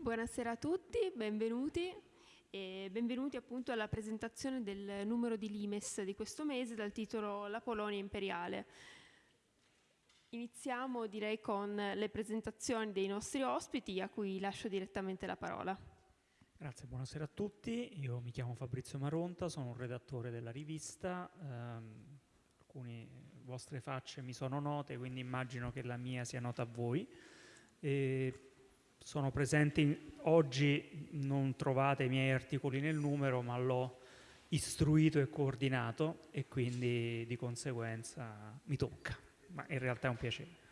Buonasera a tutti, benvenuti e benvenuti appunto alla presentazione del numero di Limes di questo mese dal titolo La Polonia imperiale. Iniziamo direi con le presentazioni dei nostri ospiti a cui lascio direttamente la parola. Grazie, buonasera a tutti. Io mi chiamo Fabrizio Maronta, sono un redattore della rivista. Um, alcune vostre facce mi sono note, quindi immagino che la mia sia nota a voi. E sono presenti oggi, non trovate i miei articoli nel numero, ma l'ho istruito e coordinato e quindi di conseguenza mi tocca ma in realtà è un piacere.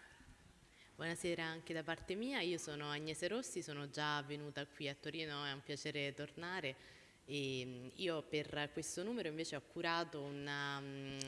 Buonasera anche da parte mia, io sono Agnese Rossi, sono già venuta qui a Torino, è un piacere tornare e mm, io per questo numero invece ho curato una, mm,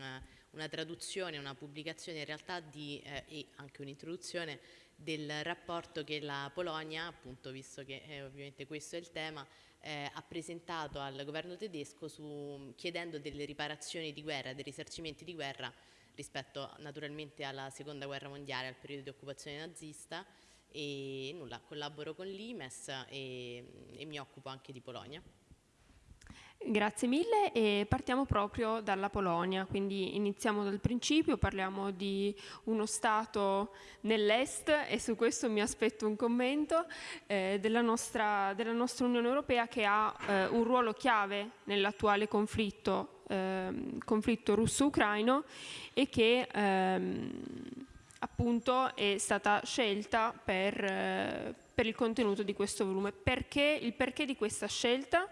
una traduzione, una pubblicazione in realtà di, eh, e anche un'introduzione del rapporto che la Polonia, appunto visto che eh, ovviamente questo è il tema, eh, ha presentato al governo tedesco su, chiedendo delle riparazioni di guerra, dei risarcimenti di guerra rispetto naturalmente alla seconda guerra mondiale, al periodo di occupazione nazista e nulla, collaboro con l'IMES e, e mi occupo anche di Polonia. Grazie mille e partiamo proprio dalla Polonia, quindi iniziamo dal principio, parliamo di uno Stato nell'Est e su questo mi aspetto un commento eh, della, nostra, della, nostra, Unione Europea che ha eh, un ruolo chiave nell'attuale conflitto ehm, conflitto russo-ucraino e che ehm, appunto è stata scelta per, eh, per, il contenuto di questo volume. Perché, il perché di questa scelta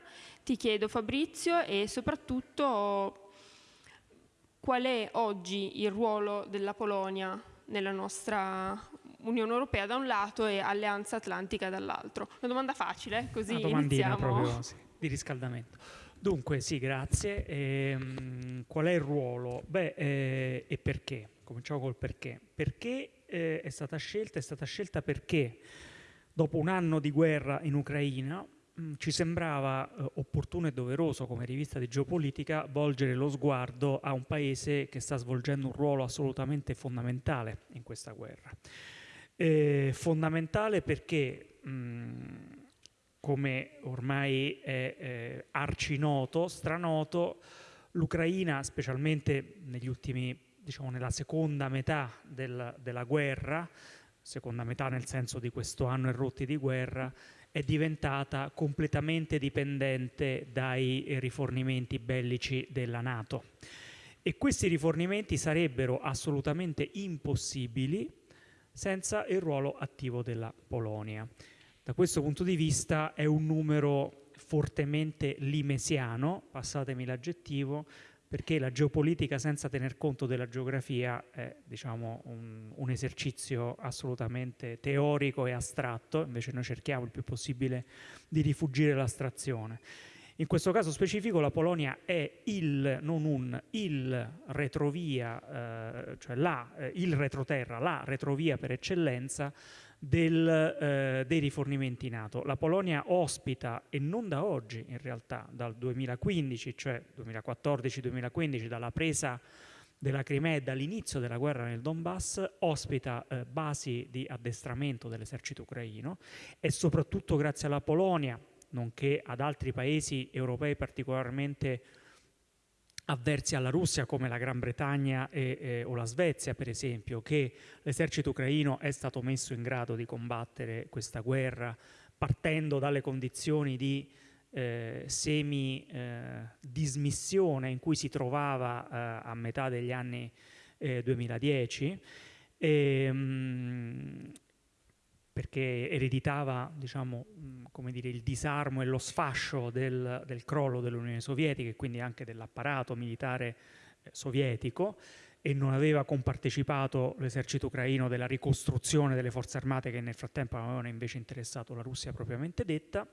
ti chiedo Fabrizio e soprattutto qual è oggi il ruolo della Polonia nella nostra Unione Europea da un lato e Alleanza Atlantica dall'altro. Una domanda facile, così Una domandina iniziamo. proprio sì, di riscaldamento. Dunque, sì, grazie. Ehm, qual è il ruolo? Beh, eh, e perché? Cominciamo col perché. Perché eh, è stata scelta? È stata scelta perché dopo un anno di guerra in Ucraina ci sembrava eh, opportuno e doveroso come rivista di geopolitica volgere lo sguardo a un paese che sta svolgendo un ruolo assolutamente fondamentale in questa guerra. Eh, fondamentale perché mh, mm, come ormai è eh, arcinoto, stranoto, l'Ucraina, specialmente negli ultimi, diciamo nella seconda metà del, della guerra, seconda metà nel senso di questo anno e rotti di guerra, è diventata completamente dipendente dai rifornimenti bellici della Nato. E questi rifornimenti sarebbero assolutamente impossibili senza il ruolo attivo della Polonia. Da questo punto di vista è un numero fortemente limesiano, passatemi l'aggettivo, perché la geopolitica senza tener conto della geografia è diciamo, un, un, esercizio assolutamente teorico e astratto, invece noi cerchiamo il più possibile di rifugire l'astrazione. In questo caso specifico la Polonia è il, non un, il retrovia, eh, cioè la, eh, il retroterra, la retrovia per eccellenza del, eh, dei rifornimenti NATO. La Polonia ospita, e non da oggi in realtà, dal 2015, cioè 2014-2015, dalla presa della Crimea e dall'inizio della guerra nel Donbass, ospita eh, basi di addestramento dell'esercito ucraino e soprattutto grazie alla Polonia, nonché ad altri paesi europei particolarmente avversi alla Russia come la Gran Bretagna e, eh, o la Svezia per esempio, che l'esercito ucraino è stato messo in grado di combattere questa guerra partendo dalle condizioni di eh, semi-dismissione eh, in cui si trovava eh, a metà degli anni 2010 e, mh, perché ereditava diciamo, come dire, il disarmo e lo sfascio del, del crollo dell'Unione Sovietica e quindi anche dell'apparato militare eh, sovietico e non aveva compartecipato l'esercito ucraino della ricostruzione delle forze armate che nel frattempo avevano invece interessato la Russia propriamente detta.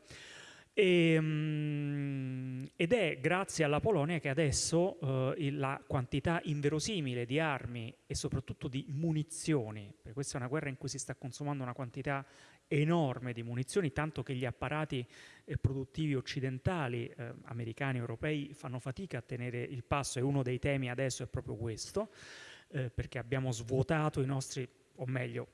E, um, ed è grazie alla Polonia che adesso uh, la quantità inverosimile di armi e soprattutto di munizioni, perché questa è una guerra in cui si sta consumando una quantità enorme di munizioni, tanto che gli apparati eh, produttivi occidentali, eh, americani, europei, fanno fatica a tenere il passo e uno dei temi adesso è proprio questo, eh, perché abbiamo svuotato i nostri, o meglio,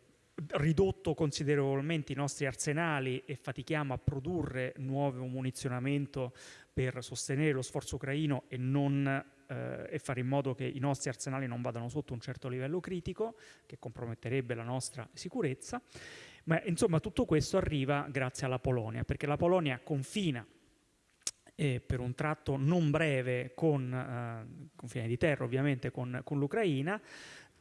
ridotto considerevolmente i nostri arsenali e fatichiamo a produrre nuovo munizionamento per sostenere lo sforzo ucraino e, non, eh, e fare in modo che i nostri arsenali non vadano sotto un certo livello critico, che comprometterebbe la nostra sicurezza. Ma insomma tutto questo arriva grazie alla Polonia, perché la Polonia confina eh, per un tratto non breve con, eh, confine di terra ovviamente, con, con l'Ucraina,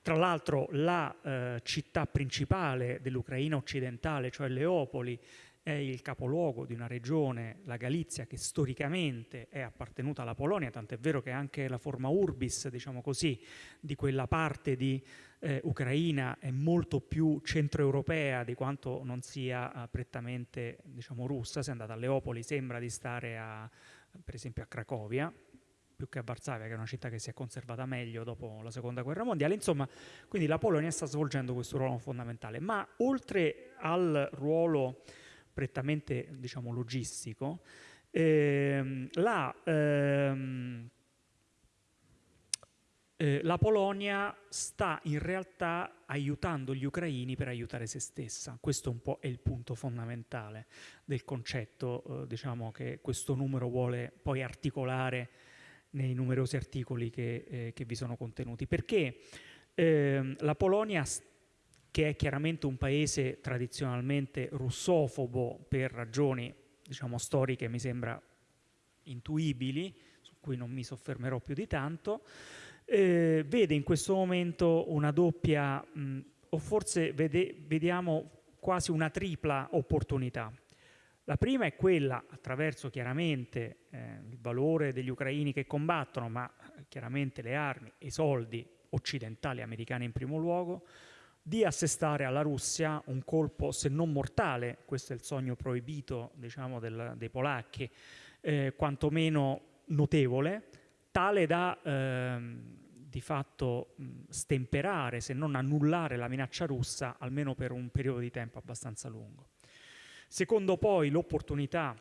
tra l'altro la eh, città principale dell'Ucraina occidentale, cioè Leopoli, è il capoluogo di una regione, la Galizia, che storicamente è appartenuta alla Polonia, tant'è vero che anche la forma urbis, diciamo così, di quella parte di eh, Ucraina è molto più centroeuropea di quanto non sia eh, prettamente diciamo, russa. Se andate a Leopoli sembra di stare a, per esempio a Cracovia, più che a Varsavia, che è una città che si è conservata meglio dopo la seconda guerra mondiale. Insomma, quindi la Polonia sta svolgendo questo ruolo fondamentale. Ma oltre al ruolo prettamente diciamo, logistico, ehm, la, ehm, eh, la Polonia sta in realtà aiutando gli ucraini per aiutare se stessa. Questo un po' è il punto fondamentale del concetto eh, diciamo, che questo numero vuole poi articolare nei numerosi articoli che, eh, che vi sono contenuti. Perché eh, la Polonia, che è chiaramente un paese tradizionalmente russofobo per ragioni diciamo, storiche, mi sembra intuibili, su cui non mi soffermerò più di tanto, eh, vede in questo momento una doppia, mh, o forse vede, vediamo quasi una tripla opportunità. La prima è quella, attraverso chiaramente eh, il valore degli ucraini che combattono, ma eh, chiaramente le armi e i soldi occidentali, americani in primo luogo, di assestare alla Russia un colpo, se non mortale, questo è il sogno proibito diciamo, del, dei polacchi, eh, quantomeno notevole, tale da ehm, di fatto mh, stemperare, se non annullare la minaccia russa, almeno per un periodo di tempo abbastanza lungo. Secondo poi l'opportunità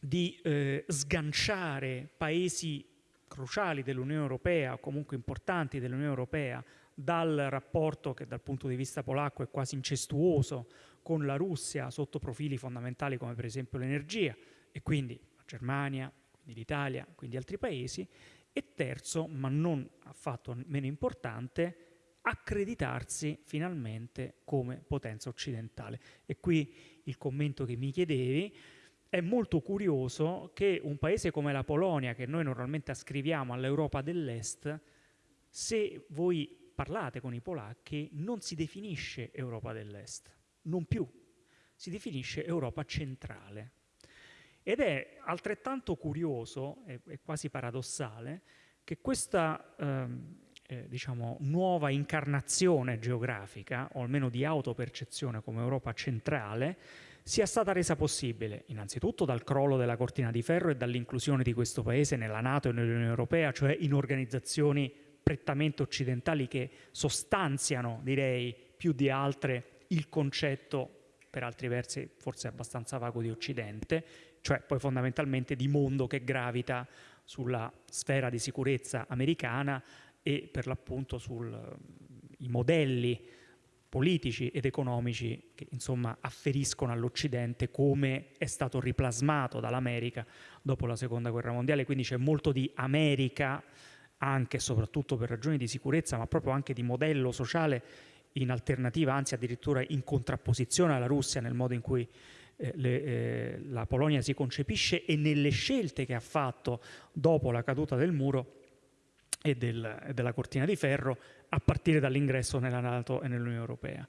di eh, sganciare paesi cruciali dell'Unione Europea comunque importanti dell'Unione Europea dal rapporto che dal punto di vista polacco è quasi incestuoso con la Russia sotto profili fondamentali come per esempio l'energia e quindi la Germania, quindi l'Italia, quindi altri paesi e terzo, ma non affatto meno importante, accreditarsi finalmente come potenza occidentale. E qui il commento che mi chiedevi, è molto curioso che un paese come la Polonia, che noi normalmente ascriviamo all'Europa dell'Est, se voi parlate con i polacchi, non si definisce Europa dell'Est, non più, si definisce Europa centrale. Ed è altrettanto curioso e, quasi paradossale che questa ehm, eh, diciamo, nuova incarnazione geografica, o almeno di autopercezione come Europa centrale, sia stata resa possibile innanzitutto dal crollo della cortina di ferro e dall'inclusione di questo paese nella Nato e nell'Unione Europea, cioè in organizzazioni prettamente occidentali che sostanziano, direi, più di altre il concetto, per altri versi forse abbastanza vago di Occidente, cioè poi fondamentalmente di mondo che gravita sulla sfera di sicurezza americana e per l'appunto sui modelli politici ed economici che insomma afferiscono all'Occidente come è stato riplasmato dall'America dopo la seconda guerra mondiale, quindi c'è molto di America anche e soprattutto per ragioni di sicurezza, ma proprio anche di modello sociale in alternativa, anzi addirittura in contrapposizione alla Russia nel modo in cui eh, le, eh, la Polonia si concepisce e nelle scelte che ha fatto dopo la caduta del muro e, del, e della cortina di ferro a partire dall'ingresso nella Nato e nell'Unione Europea.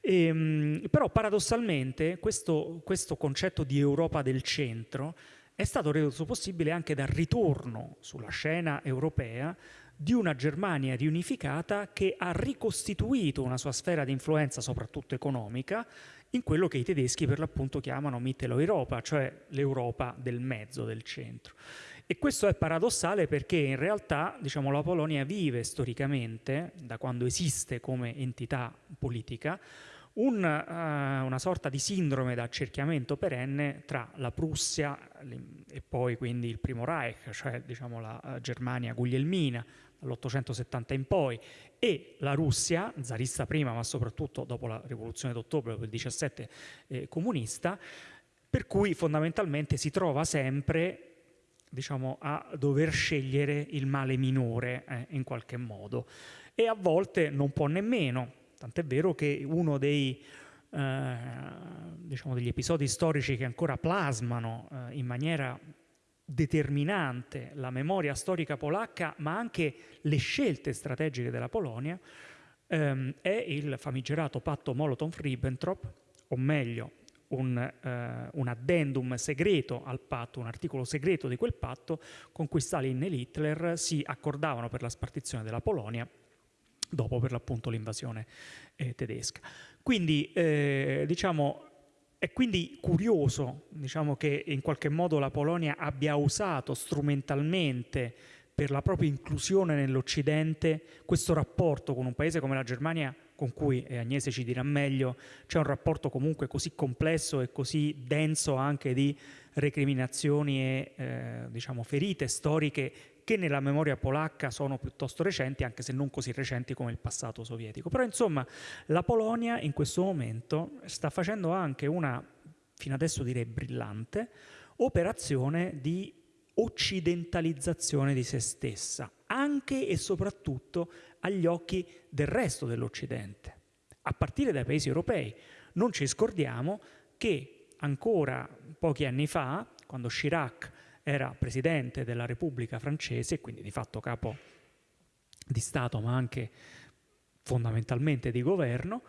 E, ehm, però paradossalmente questo, questo concetto di Europa del centro è stato reso possibile anche dal ritorno sulla scena europea di una Germania riunificata che ha ricostituito una sua sfera di influenza, soprattutto economica, in quello che i tedeschi per l'appunto chiamano Mitteleuropa, cioè l'Europa del mezzo, del centro. E questo è paradossale perché in realtà diciamo, la Polonia vive storicamente, da quando esiste come entità politica, un, uh, una sorta di sindrome d'accerchiamento perenne tra la Prussia e poi quindi il primo Reich, cioè diciamo, la uh, Germania guglielmina, dall'870 in poi, e la Russia, zarista prima, ma soprattutto dopo la rivoluzione d'ottobre, dopo il 17 eh, comunista, per cui fondamentalmente si trova sempre diciamo, a dover scegliere il male minore eh, in qualche modo. E a volte non può nemmeno, tant'è vero che uno dei, eh, diciamo, degli episodi storici che ancora plasmano eh, in maniera determinante la memoria storica polacca, ma anche le scelte strategiche della Polonia, ehm, è il famigerato patto Molotov-Ribbentrop, o meglio, un, eh, un, addendum segreto al patto, un articolo segreto di quel patto, con cui Stalin e Hitler si accordavano per la spartizione della Polonia dopo per l'appunto l'invasione eh, tedesca. Quindi eh, diciamo è quindi curioso diciamo, che in qualche modo la Polonia abbia usato strumentalmente per la propria inclusione nell'Occidente questo rapporto con un paese come la Germania con cui, Agnese ci dirà meglio, c'è un rapporto comunque così complesso e così denso anche di recriminazioni e eh, diciamo, ferite storiche che nella memoria polacca sono piuttosto recenti, anche se non così recenti come il passato sovietico. Però insomma la Polonia in questo momento sta facendo anche una, fino adesso direi brillante, operazione di occidentalizzazione di se stessa, anche e soprattutto agli occhi del resto dell'Occidente, a partire dai paesi europei. Non ci scordiamo che ancora pochi anni fa, quando Chirac era presidente della Repubblica francese, quindi di fatto capo di Stato ma anche fondamentalmente di governo,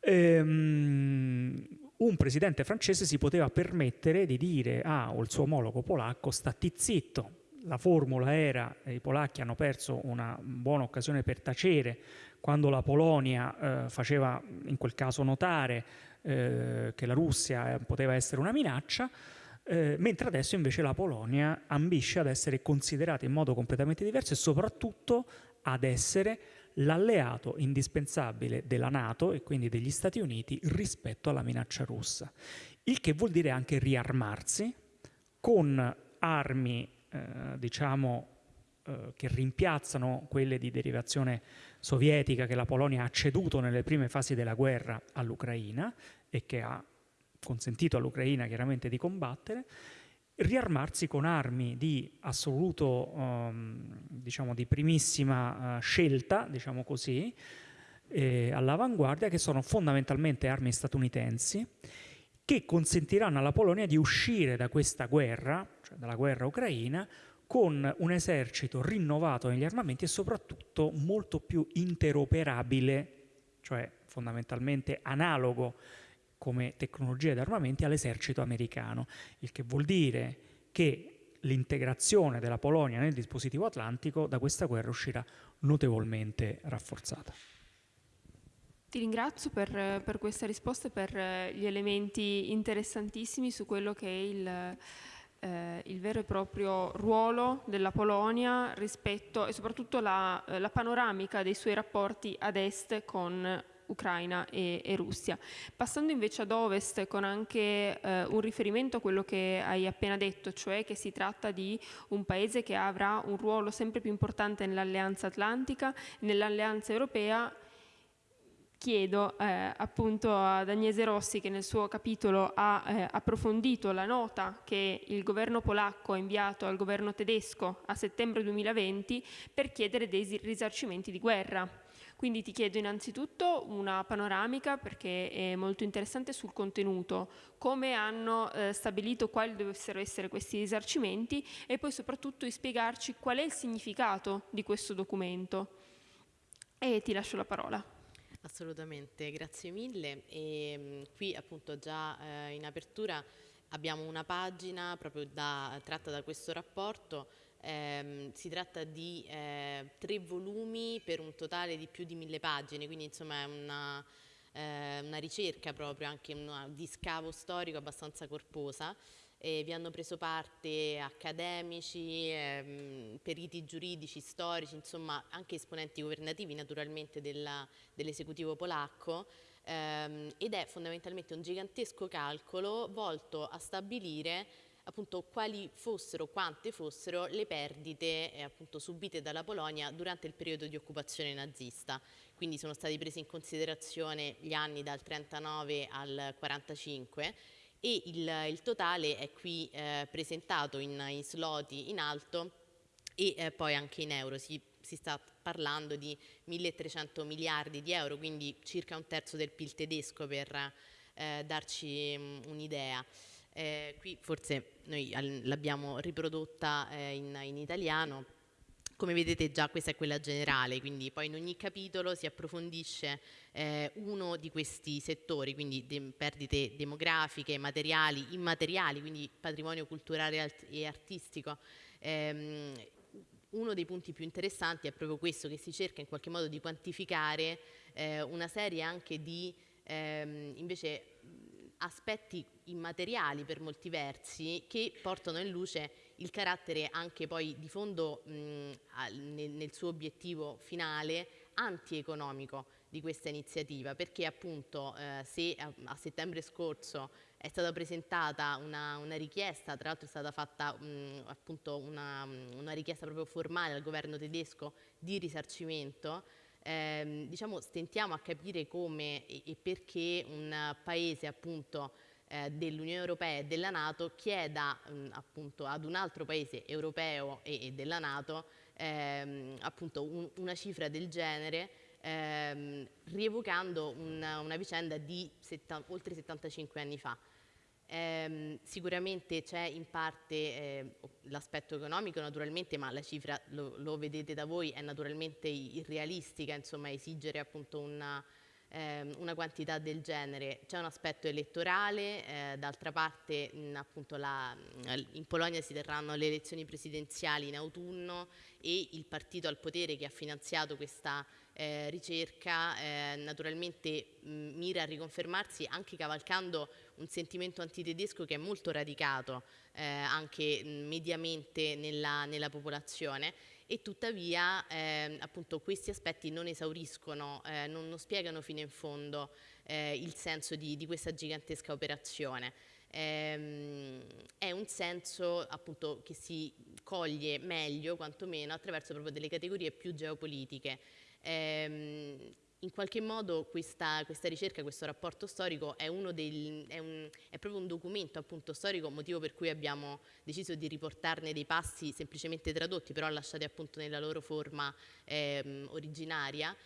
ehm, un presidente francese si poteva permettere di dire ah, al suo omologo polacco stati zitto, la formula era i polacchi hanno perso una buona occasione per tacere quando la Polonia eh, faceva in quel caso notare eh, che la Russia poteva essere una minaccia, eh, mentre adesso invece la Polonia ambisce ad essere considerata in modo completamente diverso e soprattutto ad essere l'alleato indispensabile della Nato e quindi degli Stati Uniti rispetto alla minaccia russa. Il che vuol dire anche riarmarsi con armi, eh, diciamo, eh, che rimpiazzano quelle di derivazione sovietica che la Polonia ha ceduto nelle prime fasi della guerra all'Ucraina e che ha consentito all'Ucraina chiaramente di combattere, riarmarsi con armi di assoluto, um, diciamo, di primissima uh, scelta, diciamo così, eh, all'avanguardia, che sono fondamentalmente armi statunitensi, che consentiranno alla Polonia di uscire da questa guerra, dalla guerra ucraina, con un esercito rinnovato negli armamenti e soprattutto molto più interoperabile, cioè fondamentalmente analogo come tecnologia ed armamenti all'esercito americano, il che vuol dire che l'integrazione della Polonia nel dispositivo atlantico da questa guerra uscirà notevolmente rafforzata. Ti ringrazio per, per questa risposta e per eh, gli elementi interessantissimi su quello che è il, eh, il vero e proprio ruolo della Polonia rispetto e soprattutto la, la panoramica dei suoi rapporti ad est con Ucraina e, e, Russia. Passando invece ad ovest con anche eh, un riferimento a quello che hai appena detto, cioè che si tratta di un paese che avrà un ruolo sempre più importante nell'alleanza atlantica, nell'alleanza europea, chiedo eh, appunto ad Agnese Rossi che nel suo capitolo ha eh, approfondito la nota che il governo polacco ha inviato al governo tedesco a settembre 2020 per chiedere dei risarcimenti di guerra quindi ti chiedo innanzitutto una panoramica perché è molto interessante sul contenuto, come hanno eh, stabilito quali dovessero essere questi risarcimenti e poi soprattutto di spiegarci qual è il significato di questo documento. E ti lascio la parola. Assolutamente, grazie mille. E, mh, qui appunto già eh, in apertura abbiamo una pagina proprio da, tratta da questo rapporto eh, si tratta di eh, tre volumi per un totale di più di mille pagine, quindi insomma è una, eh, una ricerca proprio, anche una, di scavo storico abbastanza corposa. Vi hanno preso parte accademici, ehm, periti giuridici, storici, insomma anche esponenti governativi naturalmente dell'esecutivo polacco ehm, ed è fondamentalmente un gigantesco calcolo volto a stabilire appunto quali fossero, quante fossero le perdite eh, appunto subite dalla Polonia durante il periodo di occupazione nazista. Quindi sono stati presi in considerazione gli anni dal 39 al 45 e il, il totale è qui eh, presentato in, in sloti in alto e eh, poi anche in euro. Si, si, sta parlando di 1300 miliardi di euro, quindi circa un terzo del PIL tedesco per eh, darci mm, un'idea. Eh, qui forse noi l'abbiamo riprodotta eh, in, in italiano, come vedete già questa è quella generale, quindi poi in ogni capitolo si approfondisce eh, uno di questi settori, quindi de perdite demografiche, materiali, immateriali, quindi patrimonio culturale e artistico. Eh, uno dei punti più interessanti è proprio questo, che si cerca in qualche modo di quantificare eh, una serie anche di ehm, invece aspetti immateriali per molti versi che portano in luce il carattere anche poi di fondo mh, nel, suo obiettivo finale antieconomico di questa iniziativa. Perché appunto eh, se a, a, settembre scorso è stata presentata una, una richiesta, tra l'altro è stata fatta mh, appunto una, una, richiesta proprio formale al governo tedesco di risarcimento, ehm, diciamo stentiamo a capire come e, e perché un paese appunto eh, dell'Unione Europea e della Nato chieda mh, appunto ad un altro paese europeo e, e della Nato ehm, appunto un, una cifra del genere ehm, rievocando una, una vicenda di oltre 75 anni fa. Eh, sicuramente c'è in parte eh, l'aspetto economico naturalmente, ma la cifra lo, lo, vedete da voi è naturalmente irrealistica, insomma esigere appunto una, ehm, una quantità del genere. C'è un aspetto elettorale, eh, d'altra parte mh, appunto la, in Polonia si terranno le elezioni presidenziali in autunno e il partito al potere che ha finanziato questa eh, ricerca eh, naturalmente mh, mira a riconfermarsi anche cavalcando un sentimento antitedesco che è molto radicato eh, anche mediamente nella, nella popolazione e tuttavia eh, appunto questi aspetti non esauriscono, eh, non, non, spiegano fino in fondo eh, il senso di, di, questa gigantesca operazione. Ehm, è un senso appunto che si coglie meglio quantomeno attraverso proprio delle categorie più geopolitiche. Ehm, in qualche modo questa, questa, ricerca, questo rapporto storico è, del, è, un, è, proprio un documento appunto storico, motivo per cui abbiamo deciso di riportarne dei passi semplicemente tradotti, però lasciati appunto nella loro forma ehm, originaria.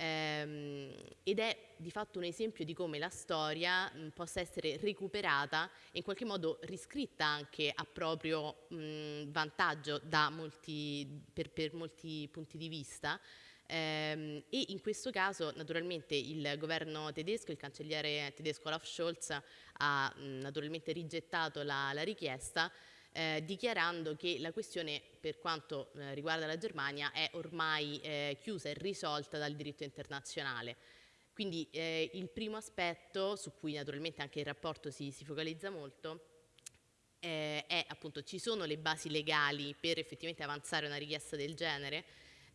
Ehm, ed è di fatto un esempio di come la storia mh, possa essere recuperata e in qualche modo riscritta anche a proprio mh, vantaggio molti, per, per molti punti di vista. Ehm, e in questo caso naturalmente il governo tedesco, il cancelliere tedesco Olaf Scholz ha mh, naturalmente rigettato la, la richiesta eh, dichiarando che la questione per quanto eh, riguarda la Germania è ormai eh, chiusa e risolta dal diritto internazionale. Quindi eh, il primo aspetto su cui naturalmente anche il rapporto si, si focalizza molto eh, è appunto ci sono le basi legali per effettivamente avanzare una richiesta del genere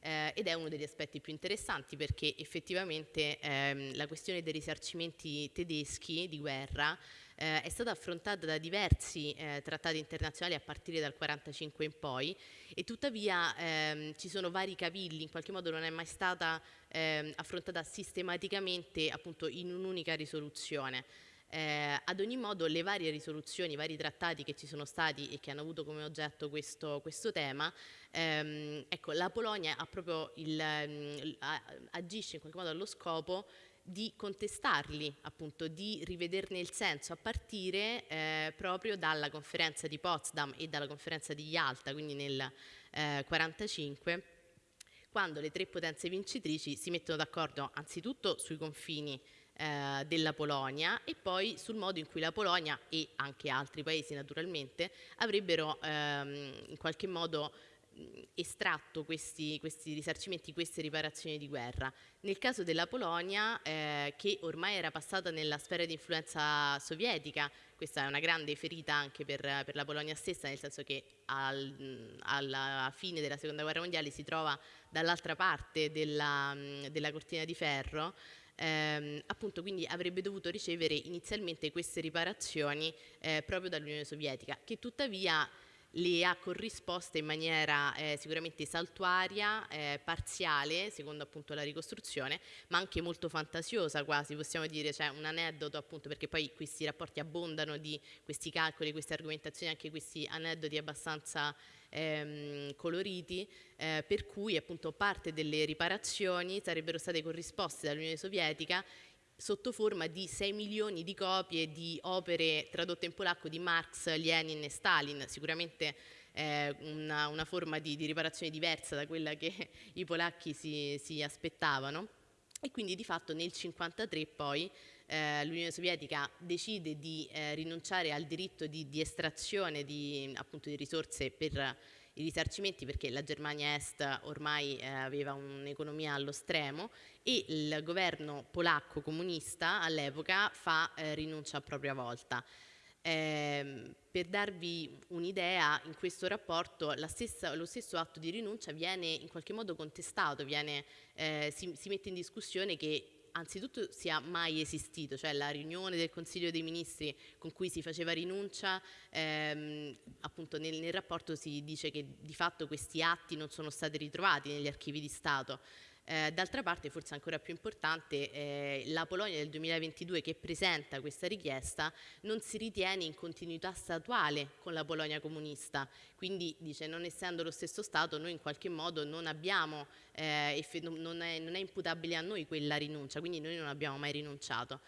eh, ed è uno degli aspetti più interessanti perché effettivamente ehm, la questione dei risarcimenti tedeschi di guerra eh, è stata affrontata da diversi eh, trattati internazionali a partire dal 1945 in poi e tuttavia ehm, ci sono vari cavilli, in qualche modo non è mai stata ehm, affrontata sistematicamente appunto in un'unica risoluzione. Eh, ad ogni modo le varie risoluzioni, i vari trattati che ci sono stati e che hanno avuto come oggetto questo, questo tema, ehm, ecco, la Polonia il, mh, mm, agisce in qualche modo allo scopo di contestarli, appunto, di rivederne il senso a partire eh, proprio dalla conferenza di Potsdam e dalla conferenza di Yalta, quindi nel 1945, eh, quando le tre potenze vincitrici si mettono d'accordo anzitutto sui confini eh, della Polonia e poi sul modo in cui la Polonia e anche altri paesi naturalmente avrebbero ehm, in qualche modo estratto questi, questi, risarcimenti, queste riparazioni di guerra. Nel caso della Polonia, eh, che ormai era passata nella sfera di influenza sovietica, questa è una grande ferita anche per, per la Polonia stessa, nel senso che al, alla fine della seconda guerra mondiale si trova dall'altra parte della, della cortina di ferro, ehm, appunto quindi avrebbe dovuto ricevere inizialmente queste riparazioni eh, proprio dall'Unione Sovietica, che tuttavia le ha corrisposte in maniera eh, sicuramente saltuaria, eh, parziale, secondo appunto la ricostruzione, ma anche molto fantasiosa quasi, possiamo dire, cioè un aneddoto appunto, perché poi questi rapporti abbondano di questi calcoli, queste argomentazioni, anche questi aneddoti abbastanza ehm, coloriti, eh, per cui appunto parte delle riparazioni sarebbero state corrisposte dall'Unione Sovietica sotto forma di 6 milioni di copie di opere tradotte in polacco di Marx, Lenin e Stalin, sicuramente eh, una, una, forma di, di, riparazione diversa da quella che i polacchi si, si aspettavano. E quindi di fatto nel 1953 poi eh, l'Unione Sovietica decide di eh, rinunciare al diritto di, di estrazione di, appunto, di risorse per i risarcimenti perché la Germania Est ormai eh, aveva un'economia allo stremo e il governo polacco comunista all'epoca fa eh, rinuncia a propria volta. Eh, per darvi un'idea, in questo rapporto stessa, lo stesso atto di rinuncia viene in qualche modo contestato, viene, eh, si, si mette in discussione che anzitutto sia mai esistito, cioè la riunione del Consiglio dei Ministri con cui si faceva rinuncia, ehm, appunto nel, nel rapporto si dice che di fatto questi atti non sono stati ritrovati negli archivi di Stato. Eh, d'altra parte, forse ancora più importante, eh, la Polonia del 2022 che presenta questa richiesta non si ritiene in continuità statuale con la Polonia comunista, quindi dice non essendo lo stesso Stato noi in qualche modo non abbiamo, eh, non, è, non è imputabile a noi quella rinuncia, quindi noi non abbiamo mai rinunciato.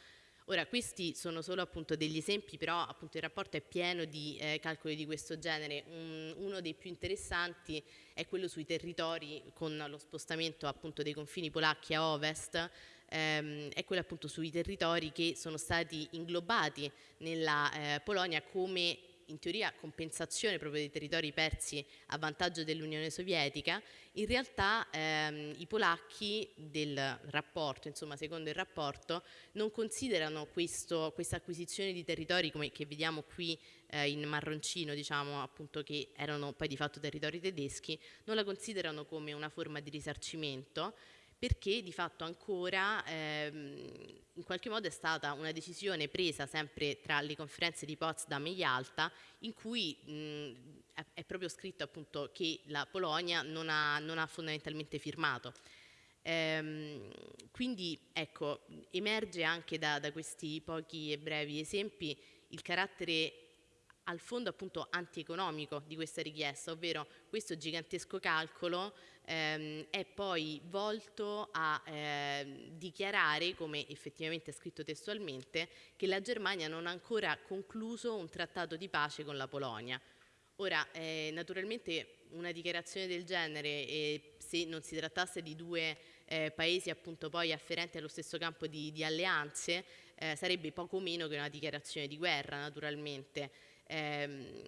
Ora, questi sono solo appunto degli esempi, però appunto il rapporto è pieno di eh, calcoli di questo genere. Un, uno dei più interessanti è quello sui territori con lo spostamento appunto dei confini polacchi a ovest, ehm, è quello appunto sui territori che sono stati inglobati nella eh, Polonia come in teoria compensazione proprio dei territori persi a vantaggio dell'Unione Sovietica, in realtà ehm, i polacchi del rapporto, insomma secondo il rapporto, non considerano questo, questa acquisizione di territori come che vediamo qui eh, in marroncino, diciamo appunto che erano poi di fatto territori tedeschi, non la considerano come una forma di risarcimento, perché di fatto ancora ehm, in qualche modo è stata una decisione presa sempre tra le conferenze di Potsdam e Yalta in cui mh, è, proprio scritto appunto che la Polonia non ha, non ha fondamentalmente firmato. Ehm, quindi ecco, emerge anche da, da questi pochi e brevi esempi il carattere al fondo appunto antieconomico di questa richiesta, ovvero questo gigantesco calcolo ehm, è poi volto a eh, dichiarare, come effettivamente è scritto testualmente, che la Germania non ha ancora concluso un trattato di pace con la Polonia. Ora, eh, naturalmente una dichiarazione del genere, eh, se non si trattasse di due eh, paesi appunto poi afferenti allo stesso campo di, di alleanze, eh, sarebbe poco meno che una dichiarazione di guerra, naturalmente ehm,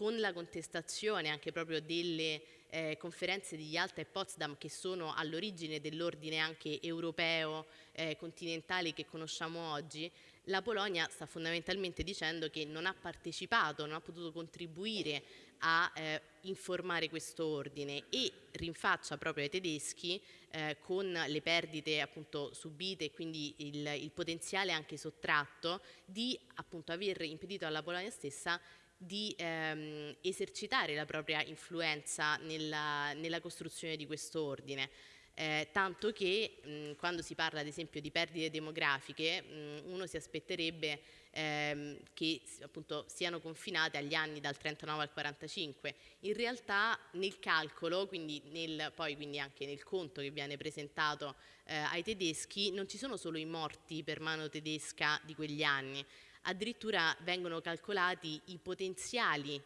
con la contestazione anche proprio delle eh, conferenze di Yalta e Potsdam che sono all'origine dell'ordine anche europeo eh, continentale che conosciamo oggi, la Polonia sta fondamentalmente dicendo che non ha partecipato, non ha potuto contribuire a eh, informare questo ordine e rinfaccia proprio ai tedeschi eh, con le perdite appunto subite e quindi il, il potenziale anche sottratto di appunto aver impedito alla Polonia stessa di ehm, esercitare la propria influenza nella, nella costruzione di questo ordine. Eh, tanto che mh, quando si parla ad esempio di perdite demografiche mh, uno si aspetterebbe ehm, che appunto siano confinate agli anni dal 39 al 45. In realtà nel calcolo, quindi, nel, poi, quindi anche nel conto che viene presentato eh, ai tedeschi, non ci sono solo i morti per mano tedesca di quegli anni, addirittura vengono calcolati i potenziali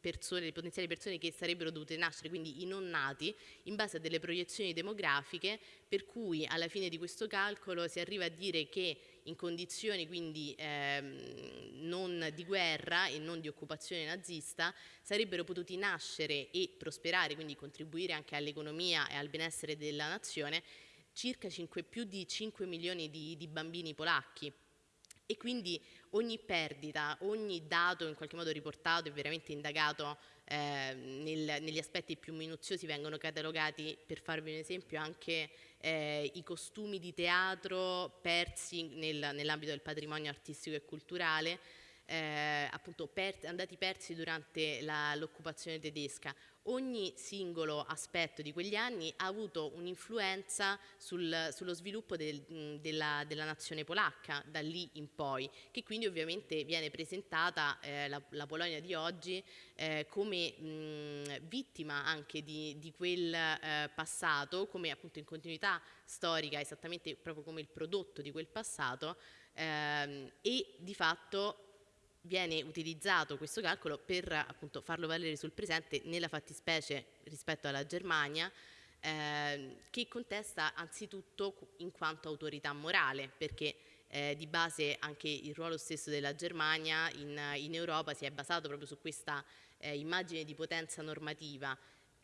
persone, potenziali persone che sarebbero dovute nascere, quindi i non nati, in base a delle proiezioni demografiche, per cui alla fine di questo calcolo si arriva a dire che in condizioni quindi ehm, non di guerra e non di occupazione nazista sarebbero potuti nascere e prosperare, quindi contribuire anche all'economia e al benessere della nazione, circa 5, più di 5 milioni di, di bambini polacchi e quindi ogni perdita, ogni dato in qualche modo riportato e veramente indagato eh, nel, negli aspetti più minuziosi vengono catalogati, per farvi un esempio, anche eh, i costumi di teatro persi nel, nell'ambito del patrimonio artistico e culturale, eh, appunto per, andati persi durante l'occupazione tedesca. Ogni singolo aspetto di quegli anni ha avuto un'influenza sul, sullo sviluppo del, della, della, nazione polacca da lì in poi, che quindi ovviamente viene presentata eh, la, la, Polonia di oggi eh, come mh, vittima anche di, di quel eh, passato, come appunto in continuità storica, esattamente proprio come il prodotto di quel passato ehm, e di fatto viene utilizzato questo calcolo per appunto, farlo valere sul presente nella fattispecie rispetto alla Germania eh, che contesta anzitutto in quanto autorità morale perché eh, di base anche il ruolo stesso della Germania in, in Europa si è basato proprio su questa eh, immagine di potenza normativa.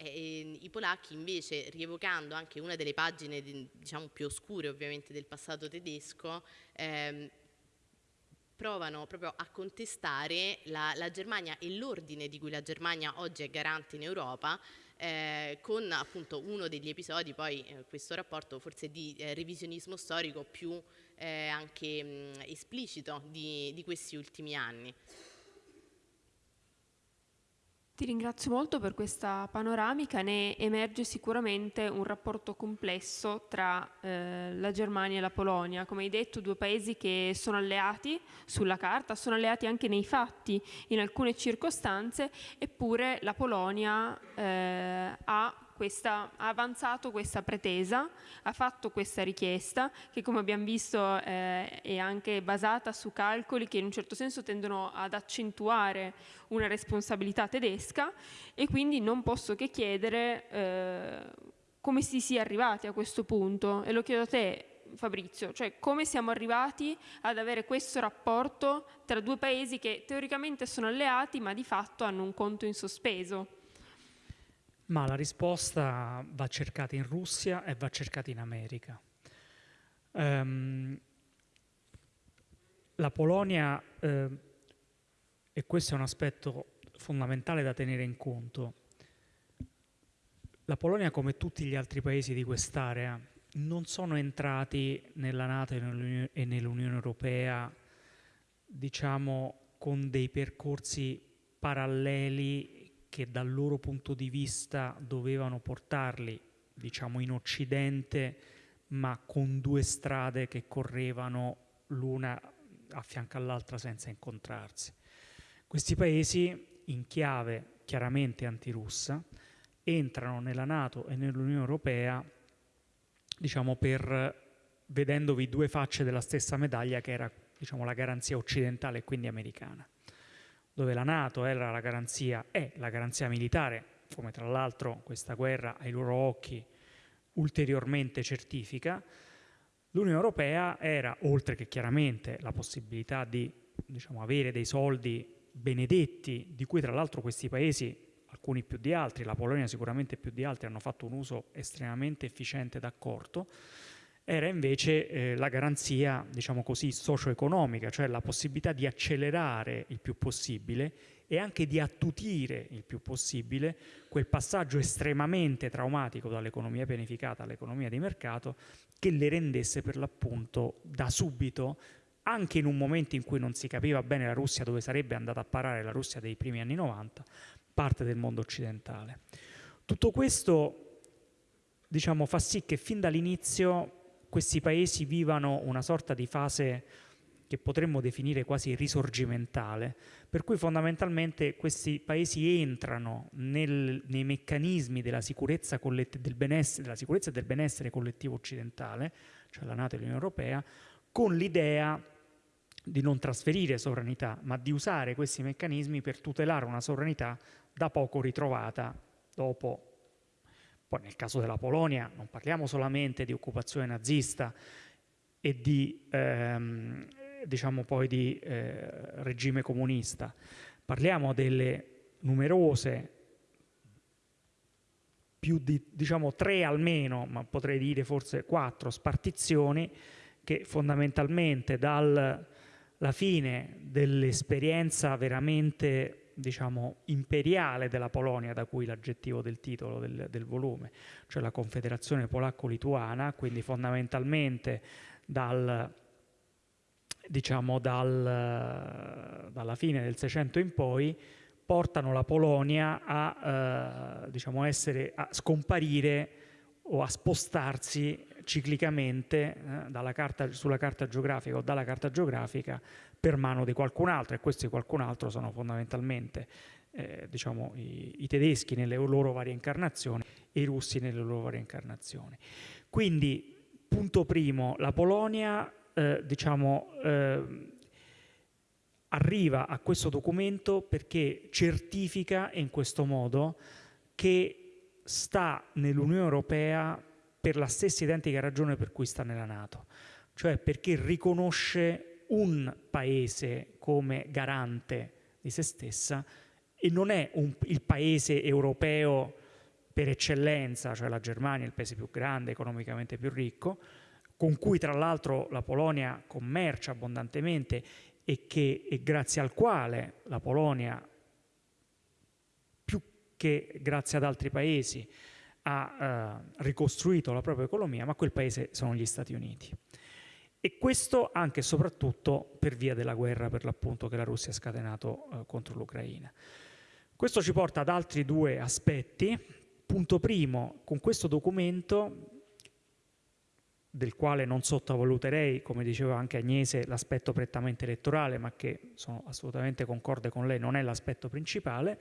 I polacchi invece, rievocando anche una delle pagine diciamo, più oscure ovviamente del passato tedesco, ehm, provano proprio a contestare la, la Germania e l'ordine di cui la Germania oggi è garante in Europa eh, con appunto uno degli episodi, poi eh, questo rapporto forse di eh, revisionismo storico più eh, anche mh, esplicito di, di questi ultimi anni. Ti ringrazio molto per questa panoramica, ne emerge sicuramente un rapporto complesso tra eh, la Germania e la Polonia, come hai detto due paesi che sono alleati sulla carta, sono alleati anche nei fatti in alcune circostanze, eppure la Polonia eh, ha questa, ha avanzato questa pretesa, ha fatto questa richiesta che come abbiamo visto eh, è anche basata su calcoli che in un certo senso tendono ad accentuare una responsabilità tedesca e quindi non posso che chiedere eh, come si sia arrivati a questo punto e lo chiedo a te Fabrizio, cioè come siamo arrivati ad avere questo rapporto tra due paesi che teoricamente sono alleati ma di fatto hanno un conto in sospeso? Ma la risposta va cercata in Russia e va cercata in America. Um, la Polonia, eh, e questo è un aspetto fondamentale da tenere in conto, la Polonia come tutti gli altri paesi di quest'area non sono entrati nella Nato e nell'Unione Europea diciamo con dei percorsi paralleli che dal loro punto di vista dovevano portarli, diciamo, in Occidente, ma con due strade che correvano l'una a fianco all'altra senza incontrarsi. Questi paesi, in chiave chiaramente antirussa, entrano nella Nato e nell'Unione Europea, diciamo, per vedendovi due facce della stessa medaglia che era diciamo, la garanzia occidentale e quindi americana dove la Nato era la garanzia, è la garanzia militare, come tra l'altro questa guerra ai loro occhi ulteriormente certifica, l'Unione Europea era, oltre che chiaramente la possibilità di diciamo, avere dei soldi benedetti, di cui tra l'altro questi paesi, alcuni più di altri, la Polonia sicuramente più di altri, hanno fatto un uso estremamente efficiente ed accorto, era invece eh, la garanzia, diciamo così, socio-economica, cioè la possibilità di accelerare il più possibile e anche di attutire il più possibile quel passaggio estremamente traumatico dall'economia pianificata all'economia di mercato che le rendesse per l'appunto da subito, anche in un momento in cui non si capiva bene la Russia dove sarebbe andata a parare la Russia dei primi anni 90, parte del mondo occidentale. Tutto questo diciamo, fa sì che fin dall'inizio questi paesi vivano una sorta di fase che potremmo definire quasi risorgimentale, per cui fondamentalmente questi paesi entrano nel, nei meccanismi della sicurezza, del della sicurezza e del benessere collettivo occidentale, cioè la Nato e l'Unione Europea, con l'idea di non trasferire sovranità, ma di usare questi meccanismi per tutelare una sovranità da poco ritrovata dopo poi nel caso della Polonia non parliamo solamente di occupazione nazista e di, ehm, diciamo poi di eh, regime comunista, parliamo delle numerose, più di diciamo tre almeno, ma potrei dire forse quattro spartizioni che fondamentalmente dal la fine dell'esperienza veramente diciamo, imperiale della Polonia, da cui l'aggettivo del titolo del, del volume, cioè la Confederazione Polacco-Lituana, quindi fondamentalmente dal, diciamo, dal, dalla fine del Seicento in poi, portano la Polonia a, eh, diciamo, essere, a scomparire o a spostarsi ciclicamente eh, carta, sulla carta geografica o dalla carta geografica per mano di qualcun altro e questi qualcun altro sono fondamentalmente eh, diciamo, i, i, tedeschi nelle loro varie incarnazioni e i russi nelle loro varie incarnazioni. Quindi, punto primo, la Polonia eh, diciamo, eh, arriva a questo documento perché certifica in questo modo che sta nell'Unione Europea per la stessa identica ragione per cui sta nella Nato, cioè perché riconosce un paese come garante di se stessa e non è un, il paese europeo per eccellenza, cioè la Germania, il paese più grande, economicamente più ricco, con cui tra l'altro la Polonia commercia abbondantemente e, che, e grazie al quale la Polonia, più che grazie ad altri paesi, ha eh, ricostruito la propria economia, ma quel paese sono gli Stati Uniti. E questo anche e soprattutto per via della guerra per l'appunto che la Russia ha scatenato eh, contro l'Ucraina. Questo ci porta ad altri due aspetti. Punto primo, con questo documento del quale non sottovaluterei, come diceva anche Agnese, l'aspetto prettamente elettorale, ma che sono assolutamente concorde con lei, non è l'aspetto principale,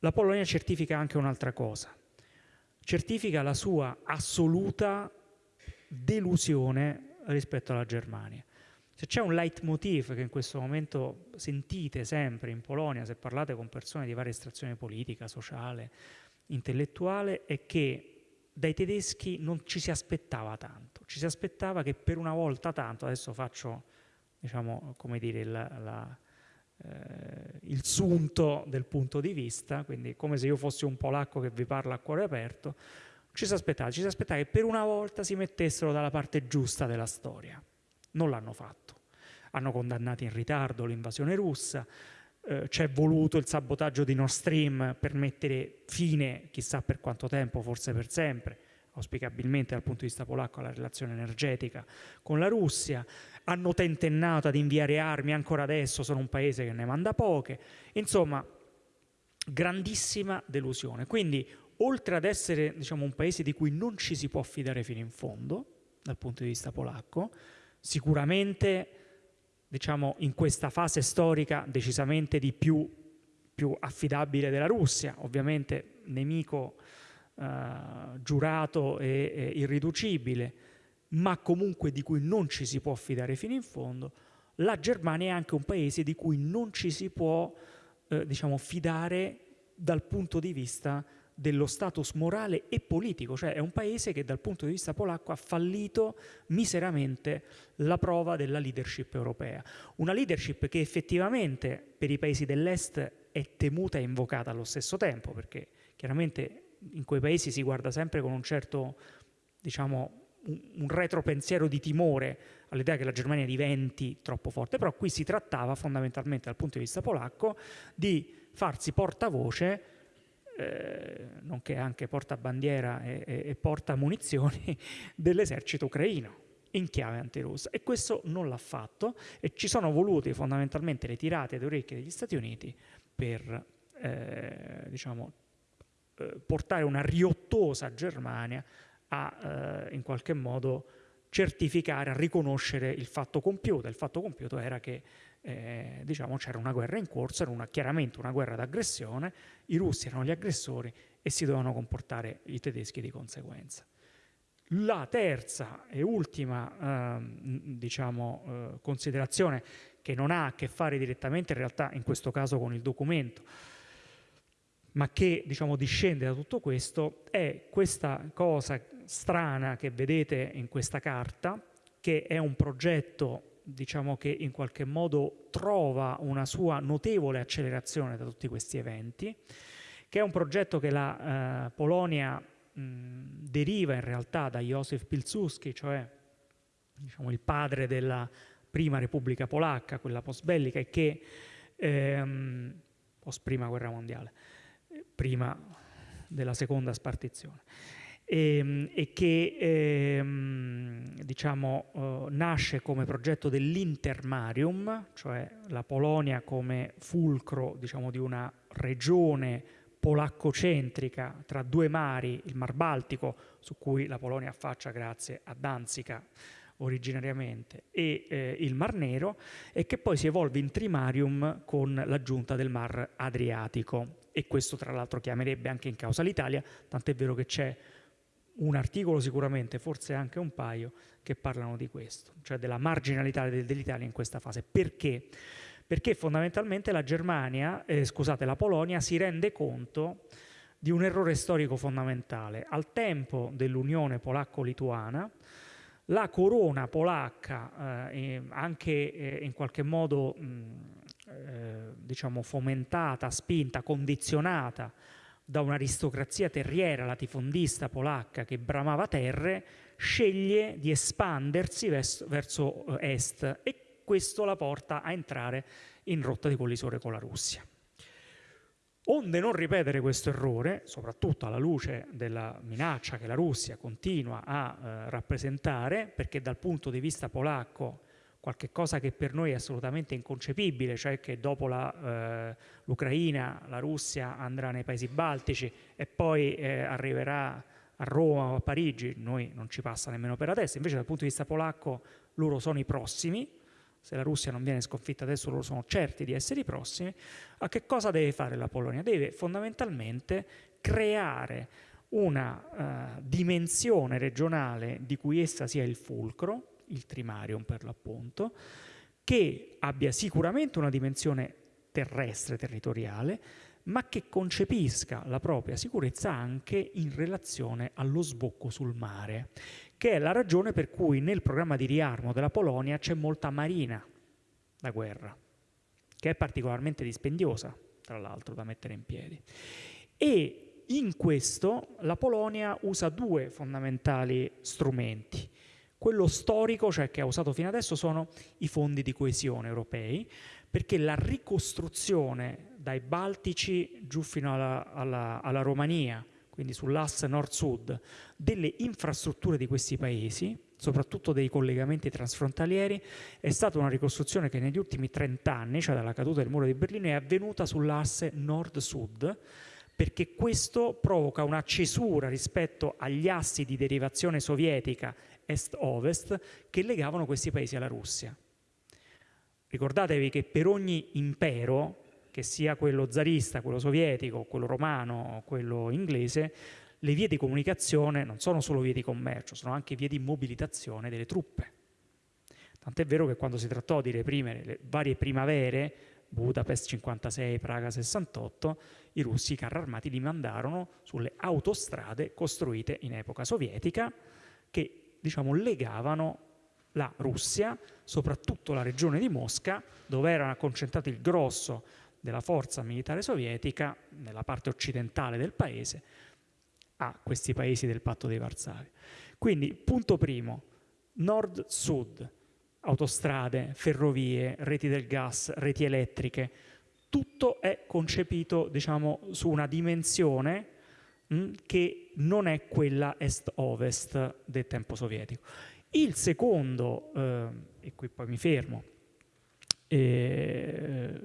la Polonia certifica anche un'altra cosa, certifica la sua assoluta delusione rispetto alla Germania. Se c'è un leitmotiv che in questo momento sentite sempre in Polonia, se parlate con persone di varia estrazione politica, sociale, intellettuale, è che dai tedeschi non ci si aspettava tanto, ci si aspettava che per una volta tanto, adesso faccio diciamo, come dire, il, la, eh, il sunto del punto di vista, quindi come se io fossi un polacco che vi parla a cuore aperto, ci si aspettava, ci si aspettava che per una volta si mettessero dalla parte giusta della storia. Non l'hanno fatto. Hanno condannato in ritardo l'invasione russa, eh, c'è voluto il sabotaggio di Nord Stream per mettere fine, chissà per quanto tempo, forse per sempre, auspicabilmente dal punto di vista polacco, alla relazione energetica con la Russia, hanno tentennato ad inviare armi, ancora adesso sono un paese che ne manda poche, insomma, grandissima delusione. Quindi, oltre ad essere diciamo, un paese di cui non ci si può fidare fino in fondo, dal punto di vista polacco, sicuramente diciamo, in questa fase storica decisamente di più, più affidabile della Russia, ovviamente nemico eh, giurato e, e irriducibile, ma comunque di cui non ci si può fidare fino in fondo, la Germania è anche un paese di cui non ci si può eh, diciamo, fidare dal punto di vista dello status morale e politico, cioè è un paese che dal punto di vista polacco ha fallito miseramente la prova della leadership europea. Una leadership che effettivamente per i paesi dell'est è temuta e invocata allo stesso tempo, perché chiaramente in quei paesi si guarda sempre con un certo, diciamo, un, retropensiero di timore all'idea che la Germania diventi troppo forte, però qui si trattava fondamentalmente dal punto di vista polacco di farsi portavoce eh, nonché anche portabandiera e, e, e porta munizioni dell'esercito ucraino in chiave antirussa e questo non l'ha fatto e ci sono volute fondamentalmente le tirate ad orecchie degli Stati Uniti per eh, diciamo, eh, portare una riottosa Germania a eh, in qualche modo certificare, a riconoscere il fatto compiuto. Il fatto compiuto era che eh, diciamo, c'era una guerra in corso, era una, chiaramente una guerra d'aggressione, i russi erano gli aggressori e si dovevano comportare i tedeschi di conseguenza. La terza e ultima eh, diciamo, eh, considerazione che non ha a che fare direttamente in realtà in questo caso con il documento, ma che diciamo, discende da tutto questo, è questa cosa strana che vedete in questa carta, che è un progetto diciamo che in qualche modo trova una sua notevole accelerazione da tutti questi eventi, che è un progetto che la eh, Polonia mh, deriva in realtà da Józef Pilsudski, cioè diciamo, il padre della prima Repubblica Polacca, quella post-bellica, e che ehm, post prima guerra mondiale, prima della seconda spartizione, e, ehm, e che ehm, diciamo, eh, nasce come progetto dell'Intermarium, cioè la Polonia come fulcro diciamo, di una regione polaccocentrica tra due mari, il Mar Baltico, su cui la Polonia affaccia grazie a Danzica originariamente, e eh, il Mar Nero, e che poi si evolve in trimarium con l'aggiunta del Mar Adriatico. E questo tra l'altro chiamerebbe anche in causa l'Italia, tant'è vero che c'è un articolo sicuramente, forse anche un paio, che parlano di questo, cioè della marginalità dell'Italia in questa fase. Perché? Perché fondamentalmente la Germania, eh, scusate, la Polonia si rende conto di un errore storico fondamentale. Al tempo dell'unione polacco-lituana, la corona polacca, eh, anche eh, in qualche modo mh, eh, diciamo fomentata, spinta, condizionata da un'aristocrazia terriera latifondista polacca che bramava terre, sceglie di espandersi verso, verso eh, est e questo la porta a entrare in rotta di collisore con la Russia. Onde non ripetere questo errore, soprattutto alla luce della minaccia che la Russia continua a eh, rappresentare, perché dal punto di vista polacco qualche cosa che per noi è assolutamente inconcepibile, cioè che dopo eh, l'Ucraina la Russia andrà nei paesi baltici e poi eh, arriverà a Roma o a Parigi, noi non ci passa nemmeno per adesso, invece dal punto di vista polacco loro sono i prossimi, se la Russia non viene sconfitta adesso loro sono certi di essere i prossimi, a che cosa deve fare la Polonia? Deve fondamentalmente creare una uh, dimensione regionale di cui essa sia il fulcro, il trimarium per l'appunto, che abbia sicuramente una dimensione terrestre, territoriale, ma che concepisca la propria sicurezza anche in relazione allo sbocco sul mare che è la ragione per cui nel programma di riarmo della Polonia c'è molta marina da guerra, che è particolarmente dispendiosa, tra l'altro, da mettere in piedi. E in questo la Polonia usa due fondamentali strumenti. Quello storico, cioè che ha usato fino adesso, sono i fondi di coesione europei, perché la ricostruzione dai Baltici giù fino alla, alla, alla Romania, quindi sull'asse nord-sud, delle infrastrutture di questi paesi, soprattutto dei collegamenti transfrontalieri, è stata una ricostruzione che negli ultimi 30 anni, cioè dalla caduta del muro di Berlino, è avvenuta sull'asse nord-sud, perché questo provoca una cesura rispetto agli assi di derivazione sovietica est-ovest che legavano questi paesi alla Russia. Ricordatevi che per ogni impero che sia quello zarista, quello sovietico, quello romano, quello inglese, le vie di comunicazione non sono solo vie di commercio, sono anche vie di mobilitazione delle truppe. Tant'è vero che quando si trattò di reprimere le varie primavere, Budapest 56, Praga 68, i russi i carri armati li mandarono sulle autostrade costruite in epoca sovietica che diciamo, legavano la Russia, soprattutto la regione di Mosca, dove era concentrato il grosso della forza militare sovietica nella parte occidentale del paese a questi paesi del patto di Varsavia. Quindi, punto primo, nord-sud, autostrade, ferrovie, reti del gas, reti elettriche, tutto è concepito diciamo, su una dimensione mm, che non è quella est-ovest del tempo sovietico. Il secondo, eh, e qui poi mi fermo, eh,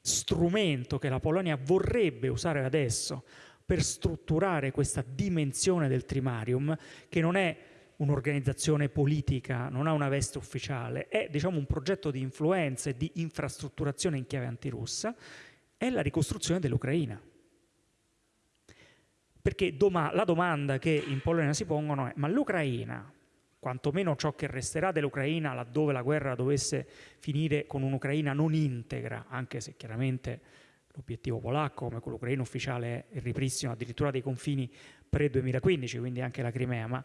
strumento che la Polonia vorrebbe usare adesso per strutturare questa dimensione del trimarium, che non è un'organizzazione politica, non ha una veste ufficiale, è diciamo, un progetto di influenza e di infrastrutturazione in chiave antirussa, è la ricostruzione dell'Ucraina. Perché doma la domanda che in Polonia si pongono è ma l'Ucraina quantomeno ciò che resterà dell'Ucraina laddove la guerra dovesse finire con un'Ucraina non integra, anche se chiaramente l'obiettivo polacco, come quello ucraino ufficiale, è il ripristino addirittura dei confini pre-2015, quindi anche la Crimea, ma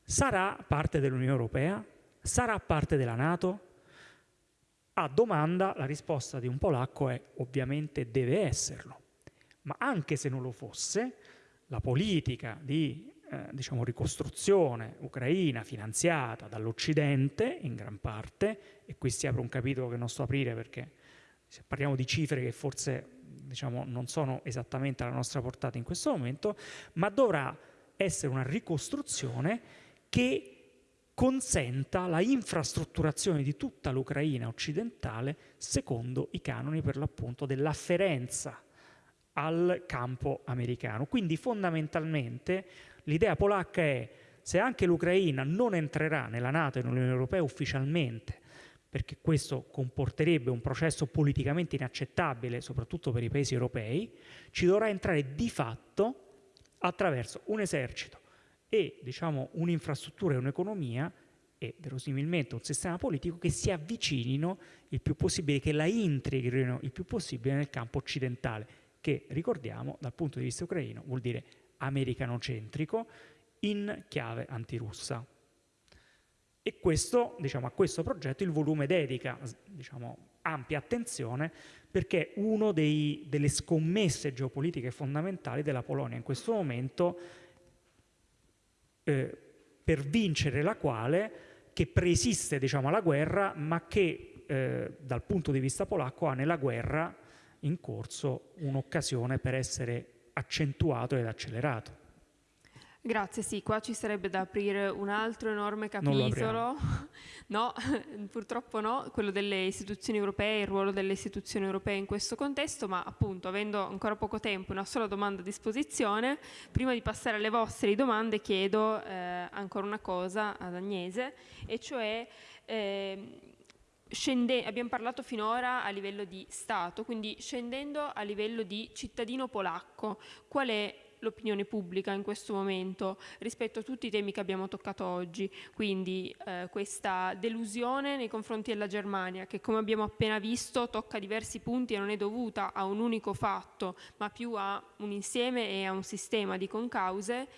sarà parte dell'Unione Europea? Sarà parte della Nato? A domanda la risposta di un polacco è ovviamente deve esserlo, ma anche se non lo fosse, la politica di eh, diciamo, ricostruzione ucraina finanziata dall'Occidente in gran parte, e qui si apre un capitolo che non sto a aprire perché parliamo di cifre che forse diciamo, non sono esattamente alla nostra portata in questo momento, ma dovrà essere una ricostruzione che consenta la infrastrutturazione di tutta l'Ucraina occidentale secondo i canoni per l'appunto dell'afferenza al campo americano. Quindi fondamentalmente l'idea polacca è se anche l'Ucraina non entrerà nella Nato e nell'Unione Europea ufficialmente, perché questo comporterebbe un processo politicamente inaccettabile, soprattutto per i paesi europei, ci dovrà entrare di fatto attraverso un esercito e diciamo, un'infrastruttura e un'economia e verosimilmente un sistema politico che si avvicinino il più possibile, che la integrino il più possibile nel campo occidentale, che ricordiamo dal punto di vista ucraino vuol dire americanocentrico in chiave antirussa. E questo, diciamo, a questo progetto il volume dedica diciamo, ampia attenzione perché una delle scommesse geopolitiche fondamentali della Polonia in questo momento eh, per vincere la quale che preesiste diciamo, alla guerra, ma che eh, dal punto di vista polacco ha nella guerra in corso un'occasione per essere accentuato ed accelerato. Grazie, sì, qua ci sarebbe da aprire un altro enorme capitolo, no, purtroppo no, quello delle istituzioni europee, il ruolo delle istituzioni europee in questo contesto, ma appunto avendo ancora poco tempo, una sola domanda a disposizione, prima di passare alle vostre domande chiedo eh, ancora una cosa ad Agnese, e cioè... Eh, Scende, abbiamo parlato finora a livello di Stato, quindi scendendo a livello di cittadino polacco, qual è l'opinione pubblica in questo momento rispetto a tutti i temi che abbiamo toccato oggi, quindi eh, questa delusione nei confronti della Germania che come abbiamo appena visto tocca diversi punti e non è dovuta a un unico fatto ma più a un insieme e a un sistema di concause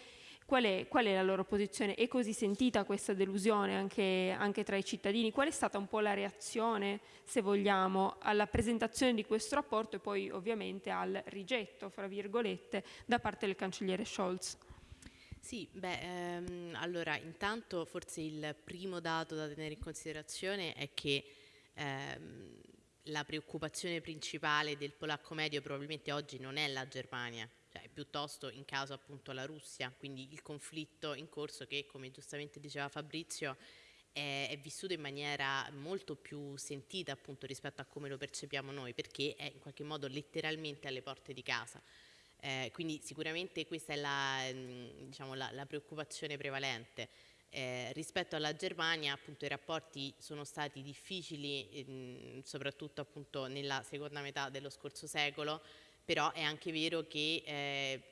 Qual è, qual è, la loro posizione? È così sentita questa delusione anche, anche, tra i cittadini? Qual è stata un po' la reazione, se vogliamo, alla presentazione di questo rapporto e poi ovviamente al rigetto, fra virgolette, da parte del cancelliere Scholz? Sì, beh, ehm, allora intanto forse il primo dato da tenere in considerazione è che ehm, la preoccupazione principale del polacco medio probabilmente oggi non è la Germania, cioè piuttosto in caso appunto la Russia, quindi il conflitto in corso che come giustamente diceva Fabrizio è, è, vissuto in maniera molto più sentita appunto rispetto a come lo percepiamo noi perché è in qualche modo letteralmente alle porte di casa. Eh, quindi sicuramente questa è la, mm, diciamo, la, la preoccupazione prevalente. Eh, rispetto alla Germania appunto i rapporti sono stati difficili ehm, soprattutto appunto nella seconda metà dello scorso secolo però è anche vero che eh,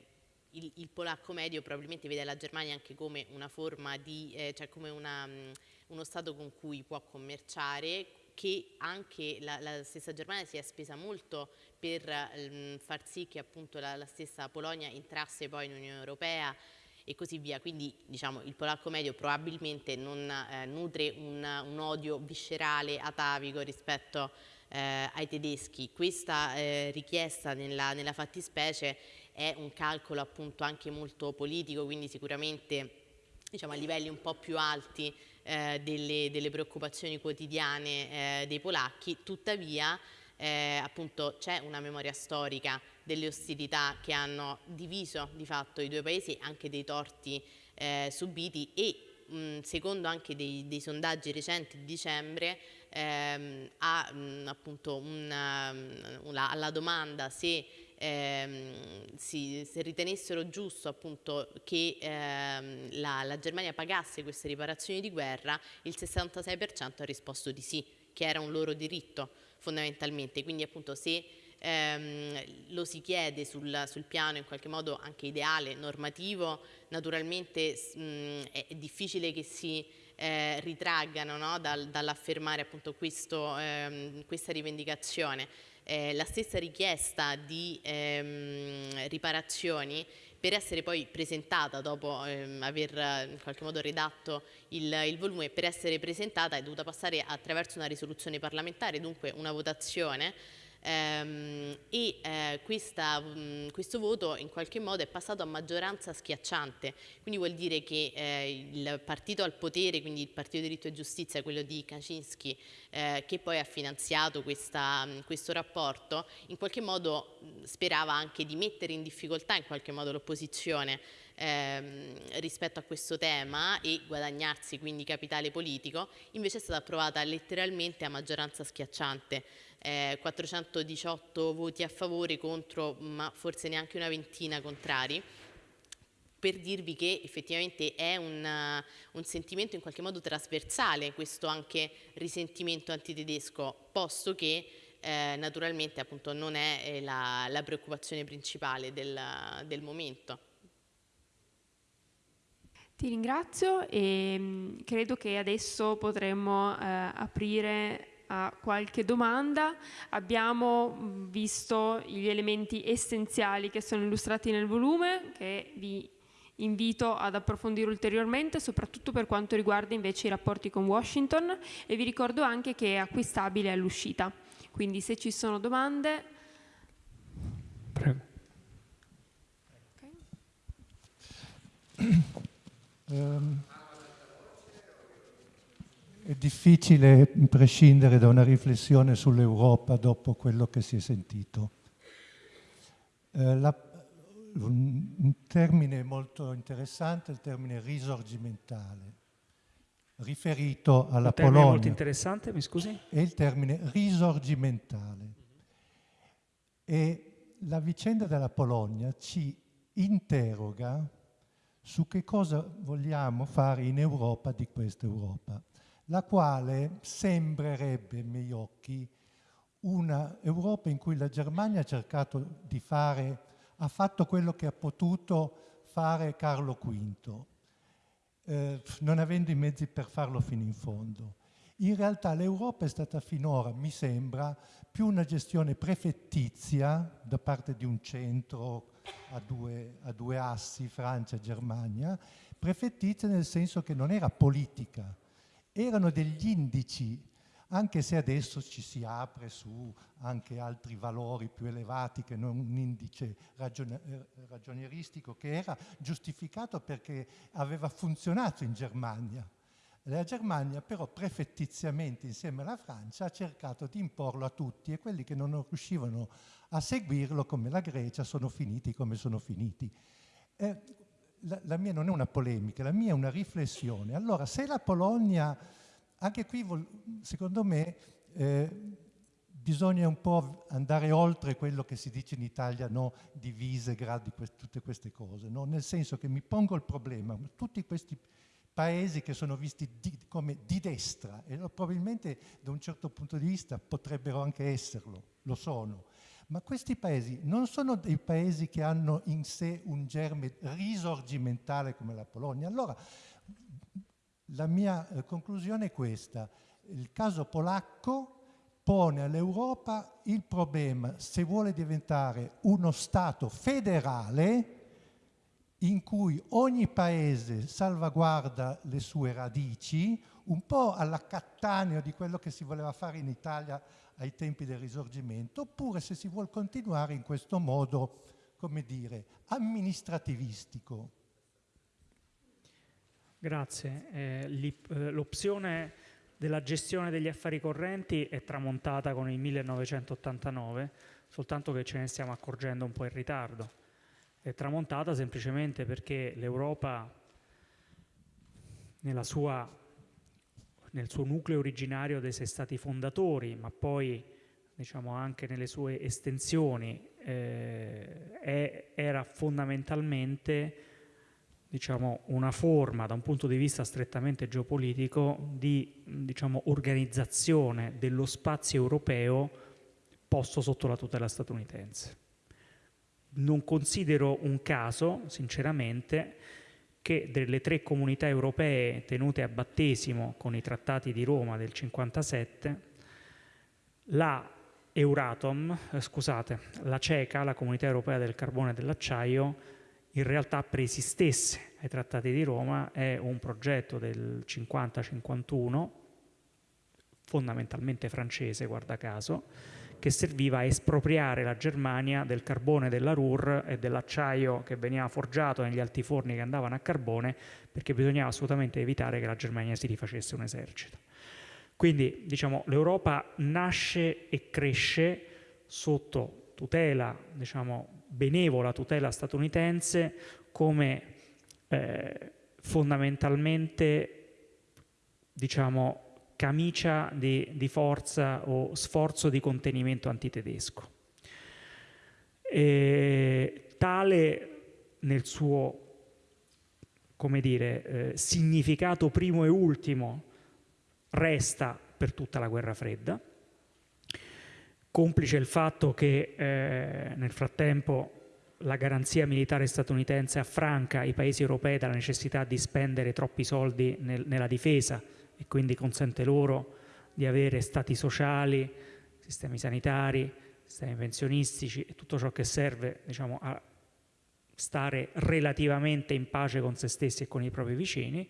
il, il, polacco medio probabilmente vede la Germania anche come una forma di, eh, cioè come una, um, uno Stato con cui può commerciare, che anche la, la stessa Germania si è spesa molto per um, far sì che appunto la, la stessa Polonia entrasse poi in Unione Europea e così via. Quindi diciamo, il polacco medio probabilmente non eh, nutre un, un, odio viscerale, atavico rispetto a eh, ai tedeschi. Questa eh, richiesta nella, nella fattispecie è un calcolo appunto anche molto politico, quindi sicuramente diciamo, a livelli un po' più alti eh, delle, delle, preoccupazioni quotidiane eh, dei polacchi, tuttavia eh, appunto c'è una memoria storica delle ostilità che hanno diviso di fatto i due paesi, anche dei torti eh, subiti e mh, secondo anche dei, dei sondaggi recenti di dicembre ehm, a, mh, appunto una, una, alla domanda se, ehm, si, se ritenessero giusto appunto che ehm, la, la Germania pagasse queste riparazioni di guerra, il 66% ha risposto di sì, che era un loro diritto fondamentalmente. Quindi appunto se ehm, lo si chiede sul, sul, piano in qualche modo anche ideale, normativo, naturalmente mh, è, è difficile che si eh, ritraggano no? Dal, dall'affermare appunto questo, ehm, questa rivendicazione. Eh, la stessa richiesta di ehm, riparazioni per essere poi presentata dopo ehm, aver in qualche modo redatto il, il, volume, per essere presentata è dovuta passare attraverso una risoluzione parlamentare, dunque una votazione ehm, e eh, questa, mh, questo voto in qualche modo è passato a maggioranza schiacciante, quindi vuol dire che eh, il partito al potere, quindi il Partito Diritto e Giustizia, quello di Kaczynski, eh, che poi ha finanziato questa, questo rapporto, in qualche modo sperava anche di mettere in difficoltà in qualche modo l'opposizione ehm, rispetto a questo tema e guadagnarsi quindi capitale politico, invece è stata approvata letteralmente a maggioranza schiacciante eh, 418 voti a favore contro ma forse neanche una ventina contrari per dirvi che effettivamente è un, un, sentimento in qualche modo trasversale questo anche risentimento antitedesco, posto che eh, naturalmente appunto non è eh, la, la preoccupazione principale del, del momento. Ti ringrazio e mm, credo che adesso potremmo eh, aprire a qualche domanda. Abbiamo mm, visto gli elementi essenziali che sono illustrati nel volume, che vi invito ad approfondire ulteriormente, soprattutto per quanto riguarda invece i rapporti con Washington e vi ricordo anche che è acquistabile all'uscita. Quindi se ci sono domande... Prego. Okay. Um, è difficile prescindere da una riflessione sull'Europa dopo quello che si è sentito. Eh, la, un termine molto interessante è il termine risorgimentale, riferito alla un termine Polonia. molto interessante, mi scusi? È il termine risorgimentale. E la vicenda della Polonia ci interroga su che cosa vogliamo fare in Europa di questa Europa la quale sembrerebbe, ai miei occhi, una Europa in cui la Germania ha cercato di fare, ha fatto quello che ha potuto fare Carlo V, eh, non avendo i mezzi per farlo fino in fondo. In realtà l'Europa è stata finora, mi sembra, più una gestione prefettizia da parte di un centro a due, a due assi, Francia e Germania, prefettizia nel senso che non era politica, erano degli indici, anche se adesso ci si apre su anche altri valori più elevati che non un indice ragion eh, ragionieristico che era giustificato perché aveva funzionato in Germania. La Germania però prefettiziamente insieme alla Francia ha cercato di imporlo a tutti e quelli che non riuscivano a seguirlo come la Grecia sono finiti come sono finiti. Eh, la, la, mia non è una polemica, la mia è una riflessione. Allora, se la Polonia, anche qui secondo me eh, bisogna un po' andare oltre quello che si dice in Italia, no, divise, gradi, quest tutte queste cose, no? nel senso che mi pongo il problema, tutti questi paesi che sono visti di, come di destra e probabilmente da un certo punto di vista potrebbero anche esserlo, lo sono, ma questi paesi non sono dei paesi che hanno in sé un germe risorgimentale come la Polonia. Allora, la mia eh, conclusione è questa. Il caso polacco pone all'Europa il problema se vuole diventare uno Stato federale in cui ogni paese salvaguarda le sue radici, un po' alla Cattaneo di quello che si voleva fare in Italia ai tempi del risorgimento, oppure se si vuole continuare in questo modo, come dire, amministrativistico. Grazie. Eh, eh, L'opzione della gestione degli affari correnti è tramontata con il 1989, soltanto che ce ne stiamo accorgendo un po' in ritardo. È tramontata semplicemente perché l'Europa nel suo nucleo originario dei sei stati fondatori, ma poi diciamo anche nelle sue estensioni, eh, è, era fondamentalmente diciamo, una forma da un punto di vista strettamente geopolitico di diciamo, organizzazione dello spazio europeo posto sotto la tutela statunitense. Non considero un caso, sinceramente, che delle tre comunità europee tenute a battesimo con i trattati di Roma del 57, la Euratom, eh, scusate, la CECA, la Comunità Europea del Carbone e dell'Acciaio, in realtà preesistesse ai trattati di Roma, è un progetto del 50-51, fondamentalmente francese, guarda caso, che serviva a espropriare la Germania del carbone della Ruhr e dell'acciaio che veniva forgiato negli altiforni che andavano a carbone, perché bisognava assolutamente evitare che la Germania si rifacesse un esercito. Quindi diciamo, l'Europa nasce e cresce sotto tutela, diciamo, benevola tutela statunitense come eh, fondamentalmente diciamo, camicia di, di forza o sforzo di contenimento antitedesco. E tale nel suo come dire, eh, significato primo e ultimo resta per tutta la guerra fredda, complice il fatto che eh, nel frattempo la garanzia militare statunitense affranca i paesi europei dalla necessità di spendere troppi soldi nel, nella difesa e quindi consente loro di avere stati sociali, sistemi sanitari, sistemi pensionistici e tutto ciò che serve diciamo, a stare relativamente in pace con se stessi e con i propri vicini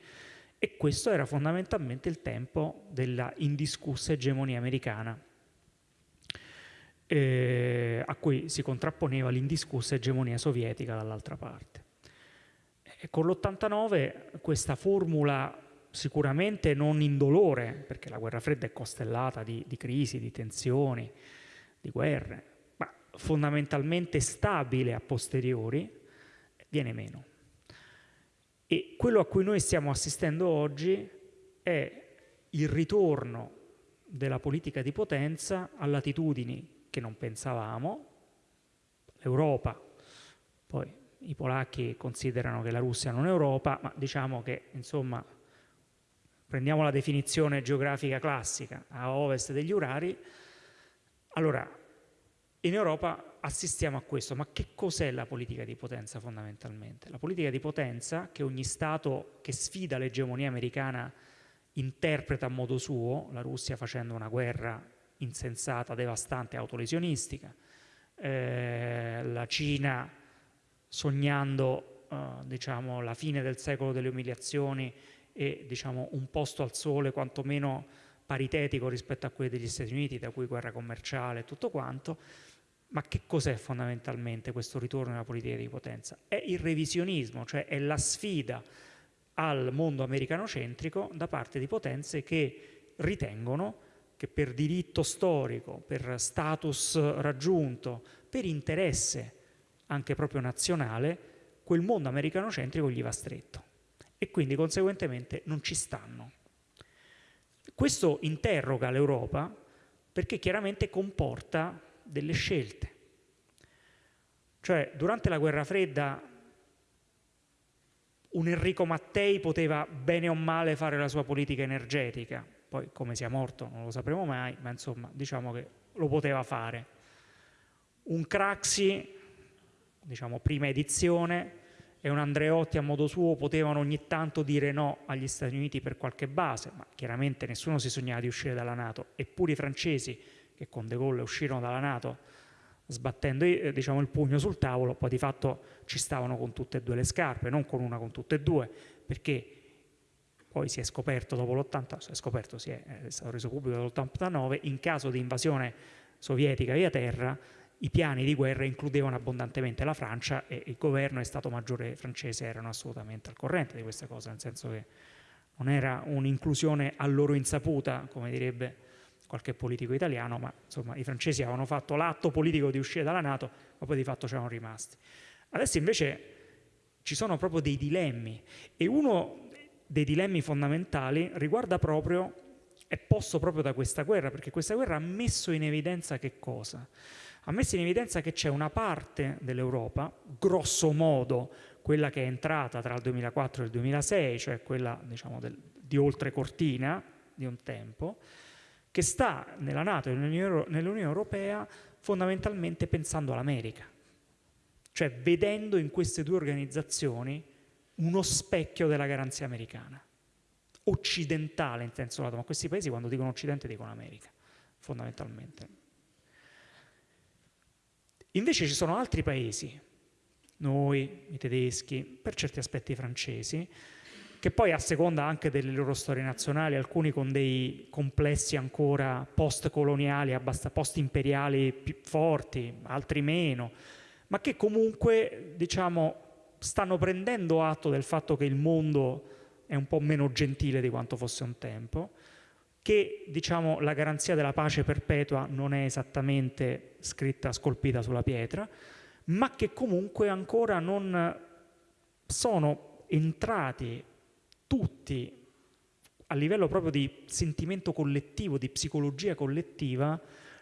e questo era fondamentalmente il tempo della indiscussa egemonia americana eh, a cui si contrapponeva l'indiscussa egemonia sovietica dall'altra parte. E con l'89 questa formula sicuramente non indolore, perché la guerra fredda è costellata di, di crisi, di tensioni, di guerre, ma fondamentalmente stabile a posteriori, viene meno. E quello a cui noi stiamo assistendo oggi è il ritorno della politica di potenza a latitudini che non pensavamo, l'Europa, poi i polacchi considerano che la Russia non è Europa, ma diciamo che insomma prendiamo la definizione geografica classica a ovest degli Urari, allora in Europa assistiamo a questo, ma che cos'è la politica di potenza fondamentalmente? La politica di potenza che ogni Stato che sfida l'egemonia americana interpreta a modo suo, la Russia facendo una guerra insensata, devastante, autolesionistica, eh, la Cina sognando eh, diciamo, la fine del secolo delle umiliazioni e diciamo, un posto al sole quantomeno paritetico rispetto a quelli degli Stati Uniti, da cui guerra commerciale e tutto quanto, ma che cos'è fondamentalmente questo ritorno alla politica di potenza? È il revisionismo, cioè è la sfida al mondo americanocentrico da parte di potenze che ritengono che per diritto storico, per status raggiunto, per interesse anche proprio nazionale, quel mondo americanocentrico gli va stretto e quindi conseguentemente non ci stanno. Questo interroga l'Europa perché chiaramente comporta delle scelte. Cioè, durante la guerra fredda un Enrico Mattei poteva bene o male fare la sua politica energetica, poi come sia morto non lo sapremo mai, ma insomma diciamo che lo poteva fare. Un Craxi, diciamo prima edizione, e un Andreotti a modo suo potevano ogni tanto dire no agli Stati Uniti per qualche base, ma chiaramente nessuno si sognava di uscire dalla Nato, eppure i francesi che con De Gaulle uscirono dalla Nato sbattendo eh, diciamo, il pugno sul tavolo, poi di fatto ci stavano con tutte e due le scarpe, non con una, con tutte e due, perché poi si è scoperto dopo l'80, si è scoperto, si è, è stato reso pubblico dall'89, in caso di invasione sovietica via terra, i piani di guerra includevano abbondantemente la Francia e il governo e Stato Maggiore francese erano assolutamente al corrente di queste cose, nel senso che non era un'inclusione a loro insaputa, come direbbe qualche politico italiano, ma insomma i francesi avevano fatto l'atto politico di uscire dalla Nato, ma poi di fatto c'erano rimasti. Adesso invece ci sono proprio dei dilemmi e uno dei dilemmi fondamentali riguarda proprio, è posto proprio da questa guerra, perché questa guerra ha messo in evidenza che cosa? Ha messo in evidenza che c'è una parte dell'Europa, grosso modo quella che è entrata tra il 2004 e il 2006, cioè quella diciamo, del, di oltre cortina di un tempo, che sta nella Nato e nell'Unione Europea fondamentalmente pensando all'America, cioè vedendo in queste due organizzazioni uno specchio della garanzia americana, occidentale in senso lato, ma questi paesi quando dicono Occidente dicono America, fondamentalmente. Invece ci sono altri paesi, noi, i tedeschi, per certi aspetti i francesi, che poi a seconda anche delle loro storie nazionali, alcuni con dei complessi ancora post-coloniali, post-imperiali più forti, altri meno, ma che comunque diciamo, stanno prendendo atto del fatto che il mondo è un po' meno gentile di quanto fosse un tempo, che diciamo, la garanzia della pace perpetua non è esattamente scritta, scolpita sulla pietra, ma che comunque ancora non sono entrati tutti a livello proprio di sentimento collettivo, di psicologia collettiva,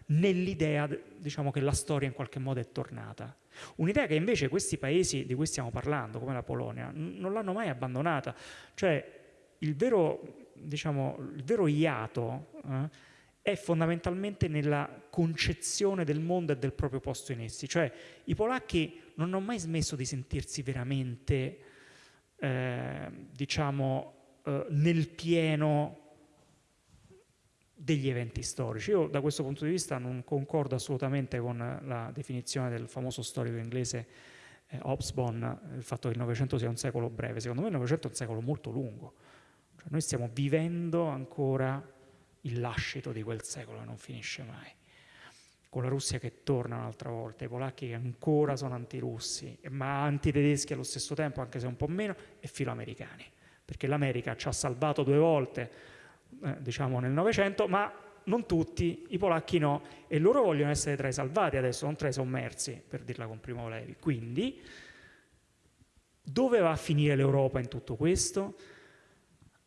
nell'idea diciamo, che la storia in qualche modo è tornata. Un'idea che invece questi paesi di cui stiamo parlando, come la Polonia, non l'hanno mai abbandonata. Cioè il vero, diciamo, il vero iato eh, è fondamentalmente nella concezione del mondo e del proprio posto in essi. Cioè i polacchi non hanno mai smesso di sentirsi veramente, eh, diciamo, eh, nel pieno degli eventi storici. Io da questo punto di vista non concordo assolutamente con la definizione del famoso storico inglese eh, Hobsbawm, il fatto che il Novecento sia un secolo breve. Secondo me il Novecento è un secolo molto lungo. Cioè, noi stiamo vivendo ancora il lascito di quel secolo che non finisce mai. Con la Russia che torna un'altra volta, i polacchi che ancora sono antirussi, ma antitedeschi allo stesso tempo, anche se un po' meno, e filoamericani. Perché l'America ci ha salvato due volte eh, diciamo nel Novecento, ma non tutti, i polacchi no, e loro vogliono essere tra i salvati adesso, non tra i sommersi, per dirla con Primo Levi. Quindi, dove va a finire l'Europa in tutto questo?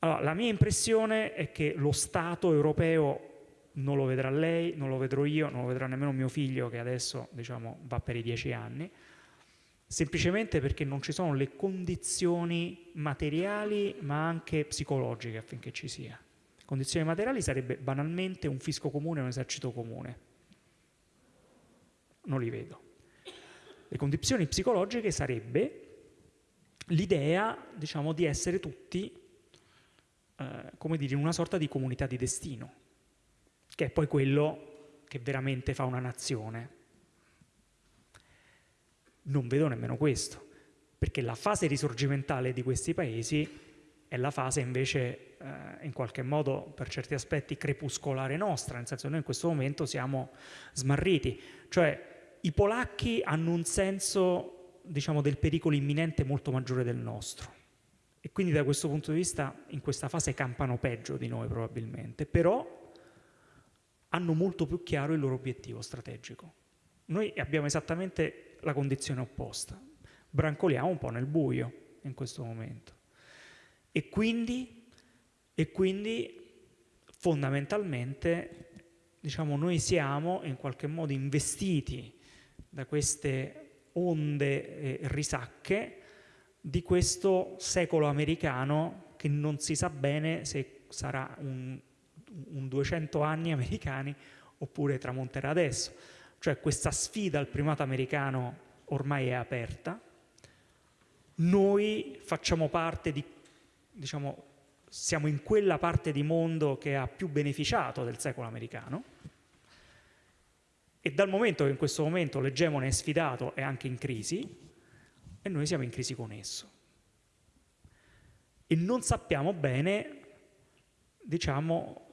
Allora, la mia impressione è che lo Stato europeo non lo vedrà lei, non lo vedrò io, non lo vedrà nemmeno mio figlio che adesso diciamo, va per i dieci anni, semplicemente perché non ci sono le condizioni materiali ma anche psicologiche affinché ci sia. Condizioni materiali sarebbe banalmente un fisco comune un esercito comune. Non li vedo. Le condizioni psicologiche sarebbe l'idea, diciamo, di essere tutti, eh, come dire, in una sorta di comunità di destino, che è poi quello che veramente fa una nazione. Non vedo nemmeno questo, perché la fase risorgimentale di questi paesi è la fase invece eh, in qualche modo per certi aspetti crepuscolare nostra, nel senso che noi in questo momento siamo smarriti, cioè i polacchi hanno un senso diciamo, del pericolo imminente molto maggiore del nostro e quindi da questo punto di vista in questa fase campano peggio di noi probabilmente, però hanno molto più chiaro il loro obiettivo strategico. Noi abbiamo esattamente la condizione opposta, brancoliamo un po' nel buio in questo momento e quindi e quindi fondamentalmente diciamo, noi siamo in qualche modo investiti da queste onde eh, risacche di questo secolo americano che non si sa bene se sarà un, un 200 anni americani oppure tramonterà adesso. Cioè questa sfida al primato americano ormai è aperta, noi facciamo parte di, diciamo, siamo in quella parte di mondo che ha più beneficiato del secolo americano e dal momento che in questo momento l'egemone è sfidato è anche in crisi e noi siamo in crisi con esso. E non sappiamo bene diciamo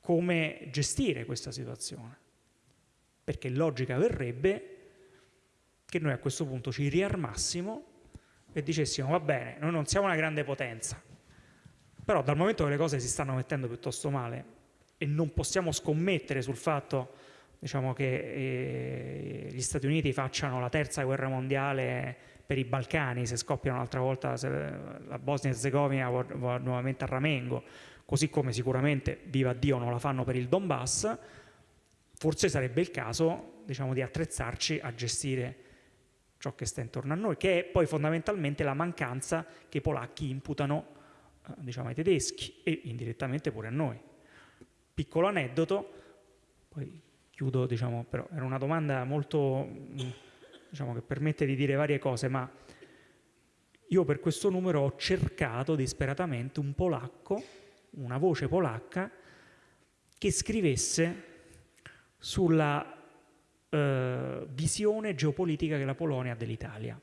come gestire questa situazione. Perché logica verrebbe che noi a questo punto ci riarmassimo e dicessimo va bene, noi non siamo una grande potenza però dal momento che le cose si stanno mettendo piuttosto male e non possiamo scommettere sul fatto diciamo, che eh, gli Stati Uniti facciano la terza guerra mondiale per i Balcani, se scoppia un'altra volta la Bosnia e Herzegovina va nuovamente a Ramengo, così come sicuramente, viva Dio, non la fanno per il Donbass, forse sarebbe il caso diciamo, di attrezzarci a gestire ciò che sta intorno a noi, che è poi fondamentalmente la mancanza che i polacchi imputano diciamo, ai tedeschi e indirettamente pure a noi. Piccolo aneddoto, poi chiudo, diciamo, però era una domanda molto, diciamo, che permette di dire varie cose, ma io per questo numero ho cercato disperatamente un polacco, una voce polacca, che scrivesse sulla eh, visione geopolitica che la Polonia ha dell'Italia.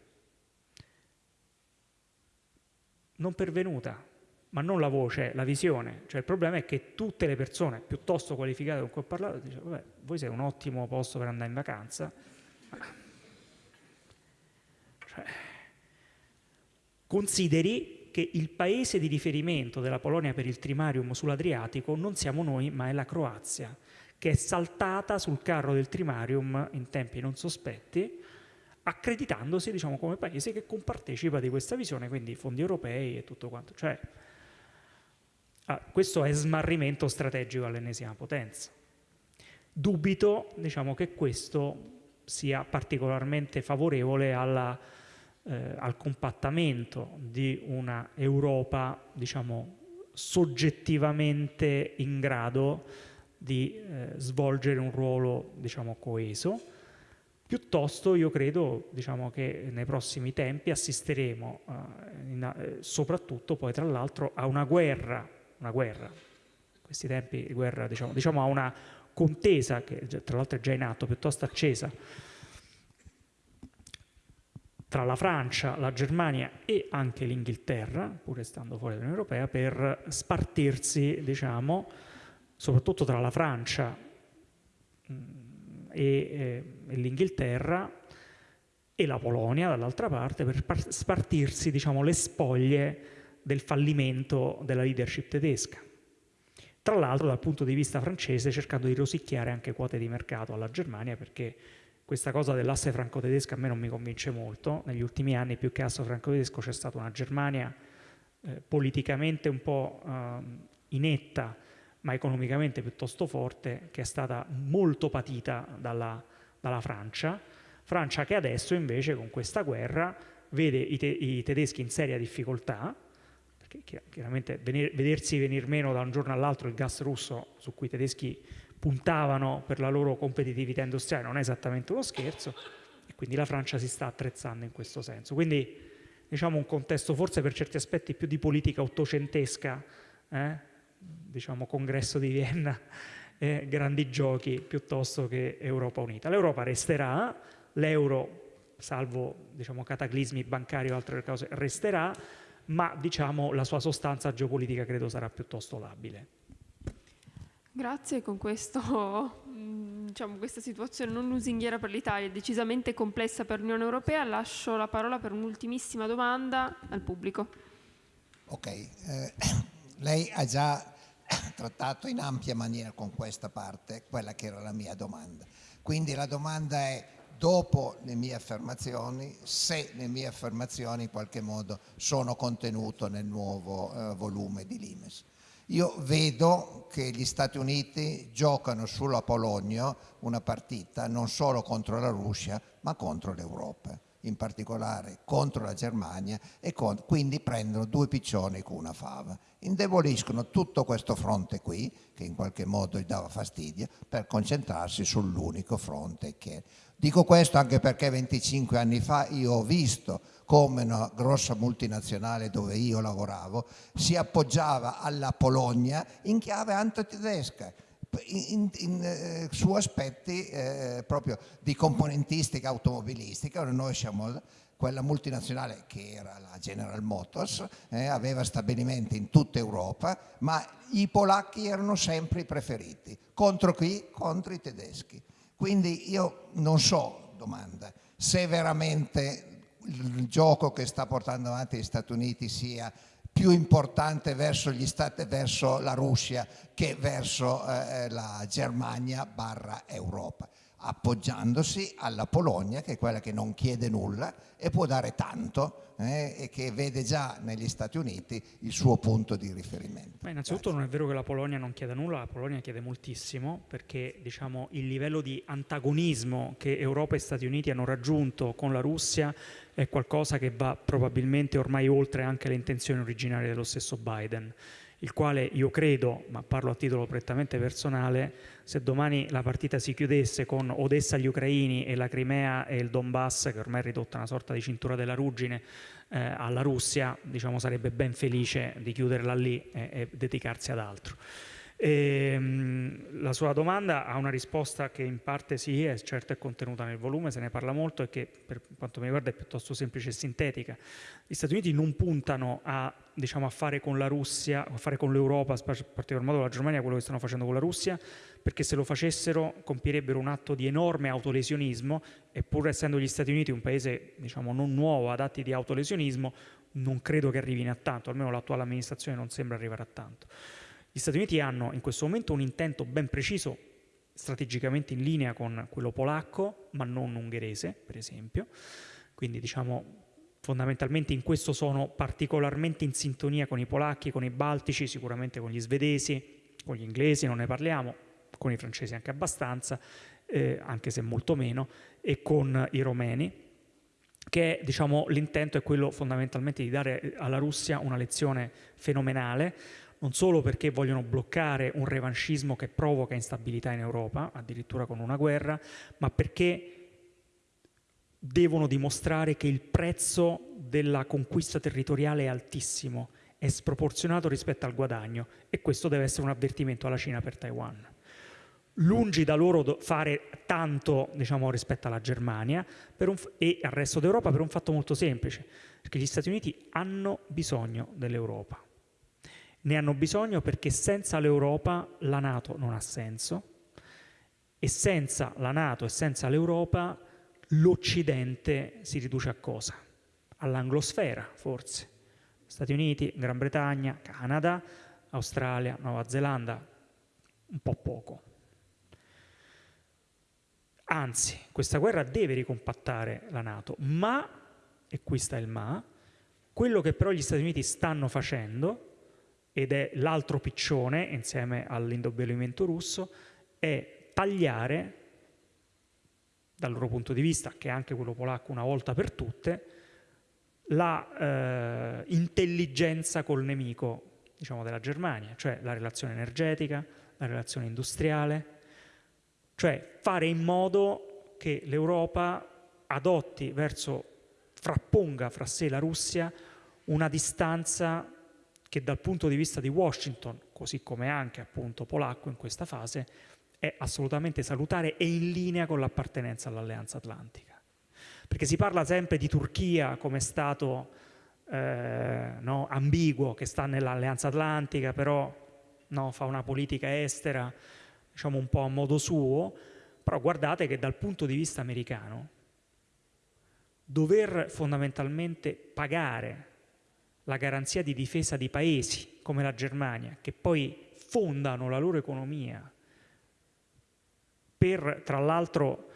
non pervenuta, ma non la voce, la visione. Cioè il problema è che tutte le persone piuttosto qualificate con cui ho parlato dicono, vabbè, voi siete un ottimo posto per andare in vacanza, cioè, consideri che il paese di riferimento della Polonia per il trimarium sull'Adriatico non siamo noi, ma è la Croazia, che è saltata sul carro del trimarium in tempi non sospetti, accreditandosi diciamo, come paese che compartecipa di questa visione, quindi fondi europei e tutto quanto. Cioè, ah, questo è smarrimento strategico all'ennesima potenza. Dubito diciamo, che questo sia particolarmente favorevole alla, eh, al compattamento di una Europa diciamo, soggettivamente in grado di eh, svolgere un ruolo diciamo, coeso. Piuttosto io credo diciamo, che nei prossimi tempi assisteremo eh, in, eh, soprattutto poi tra l'altro a una guerra, una guerra, in questi tempi di guerra diciamo, diciamo a una contesa che tra l'altro è già in atto, piuttosto accesa, tra la Francia, la Germania e anche l'Inghilterra, pur stando fuori dall'Unione Europea, per spartirsi, diciamo, soprattutto tra la Francia mm, e, e, e l'Inghilterra e la Polonia dall'altra parte, per spartirsi, diciamo, le spoglie del fallimento della leadership tedesca. Tra l'altro dal punto di vista francese cercando di rosicchiare anche quote di mercato alla Germania perché questa cosa dell'asse franco-tedesco a me non mi convince molto. Negli ultimi anni più che asse franco-tedesco c'è stata una Germania eh, politicamente un po' eh, inetta ma economicamente piuttosto forte che è stata molto patita dalla, dalla Francia. Francia che adesso invece con questa guerra vede i, te i tedeschi in seria difficoltà perché chiaramente vedersi venir meno da un giorno all'altro il gas russo su cui i tedeschi puntavano per la loro competitività industriale non è esattamente uno scherzo e quindi la Francia si sta attrezzando in questo senso. Quindi diciamo un contesto forse per certi aspetti più di politica ottocentesca, eh? diciamo congresso di Vienna, eh, grandi giochi piuttosto che Europa unita. L'Europa resterà, l'euro salvo diciamo, cataclismi bancari o altre cose resterà, ma diciamo, la sua sostanza geopolitica credo sarà piuttosto labile. Grazie, con questo, diciamo, questa situazione non lusinghiera per l'Italia, decisamente complessa per l'Unione Europea, lascio la parola per un'ultimissima domanda al pubblico. Ok, eh, lei ha già trattato in ampia maniera con questa parte quella che era la mia domanda. Quindi la domanda è dopo le mie affermazioni, se le mie affermazioni in qualche modo sono contenute nel nuovo eh, volume di Limes. Io vedo che gli Stati Uniti giocano sulla Polonia una partita non solo contro la Russia, ma contro l'Europa, in particolare contro la Germania e con, quindi prendono due piccioni con una fava. Indeboliscono tutto questo fronte qui, che in qualche modo gli dava fastidio, per concentrarsi sull'unico fronte che Dico questo anche perché 25 anni fa io ho visto come una grossa multinazionale dove io lavoravo si appoggiava alla Polonia in chiave antitedesca. In, in, eh, su aspetti eh, proprio di componentistica automobilistica, noi siamo quella multinazionale che era la General Motors, eh, aveva stabilimenti in tutta Europa, ma i polacchi erano sempre i preferiti, contro chi? Contro i tedeschi. Quindi io non so, domanda, se veramente il gioco che sta portando avanti gli Stati Uniti sia più importante verso, Stati, verso la Russia che verso eh, la Germania barra Europa appoggiandosi alla Polonia, che è quella che non chiede nulla e può dare tanto eh, e che vede già negli Stati Uniti il suo punto di riferimento. Ma innanzitutto Grazie. non è vero che la Polonia non chieda nulla, la Polonia chiede moltissimo perché diciamo, il livello di antagonismo che Europa e Stati Uniti hanno raggiunto con la Russia è qualcosa che va probabilmente ormai oltre anche le intenzioni originarie dello stesso Biden il quale io credo, ma parlo a titolo prettamente personale, se domani la partita si chiudesse con Odessa agli ucraini e la Crimea e il Donbass, che ormai è ridotta una sorta di cintura della ruggine, eh, alla Russia, diciamo, sarebbe ben felice di chiuderla lì e, e dedicarsi ad altro. E, ehm, la sua domanda ha una risposta che in parte sì, è certo è contenuta nel volume, se ne parla molto e che per quanto mi riguarda è piuttosto semplice e sintetica. Gli Stati Uniti non puntano a, diciamo, a fare con la Russia, a fare con l'Europa, in particolar modo la Germania, quello che stanno facendo con la Russia, perché se lo facessero compierebbero un atto di enorme autolesionismo e pur essendo gli Stati Uniti un paese diciamo, non nuovo ad atti di autolesionismo, non credo che arrivino a tanto, almeno l'attuale amministrazione non sembra arrivare a tanto. Gli Stati Uniti hanno in questo momento un intento ben preciso, strategicamente in linea con quello polacco, ma non ungherese, per esempio. Quindi diciamo fondamentalmente in questo sono particolarmente in sintonia con i polacchi, con i baltici, sicuramente con gli svedesi, con gli inglesi non ne parliamo, con i francesi anche abbastanza, eh, anche se molto meno, e con i romeni, che diciamo, l'intento è quello fondamentalmente di dare alla Russia una lezione fenomenale, non solo perché vogliono bloccare un revanchismo che provoca instabilità in Europa, addirittura con una guerra, ma perché devono dimostrare che il prezzo della conquista territoriale è altissimo, è sproporzionato rispetto al guadagno e questo deve essere un avvertimento alla Cina per Taiwan. Lungi da loro fare tanto diciamo, rispetto alla Germania e al resto d'Europa per un fatto molto semplice, perché gli Stati Uniti hanno bisogno dell'Europa ne hanno bisogno perché senza l'Europa la Nato non ha senso e senza la Nato e senza l'Europa l'Occidente si riduce a cosa? All'anglosfera forse. Stati Uniti, Gran Bretagna, Canada, Australia, Nuova Zelanda, un po' poco. Anzi, questa guerra deve ricompattare la Nato, ma, e qui sta il ma, quello che però gli Stati Uniti stanno facendo ed è l'altro piccione insieme all'indobbelimento russo, è tagliare dal loro punto di vista, che è anche quello polacco una volta per tutte, la eh, intelligenza col nemico diciamo, della Germania, cioè la relazione energetica, la relazione industriale, cioè fare in modo che l'Europa adotti verso, frapponga fra sé la Russia una distanza che dal punto di vista di Washington, così come anche appunto polacco in questa fase, è assolutamente salutare e in linea con l'appartenenza all'Alleanza Atlantica. Perché si parla sempre di Turchia come Stato eh, no, ambiguo che sta nell'Alleanza Atlantica, però no, fa una politica estera diciamo un po' a modo suo, però guardate che dal punto di vista americano dover fondamentalmente pagare la garanzia di difesa di paesi come la Germania, che poi fondano la loro economia per, tra l'altro,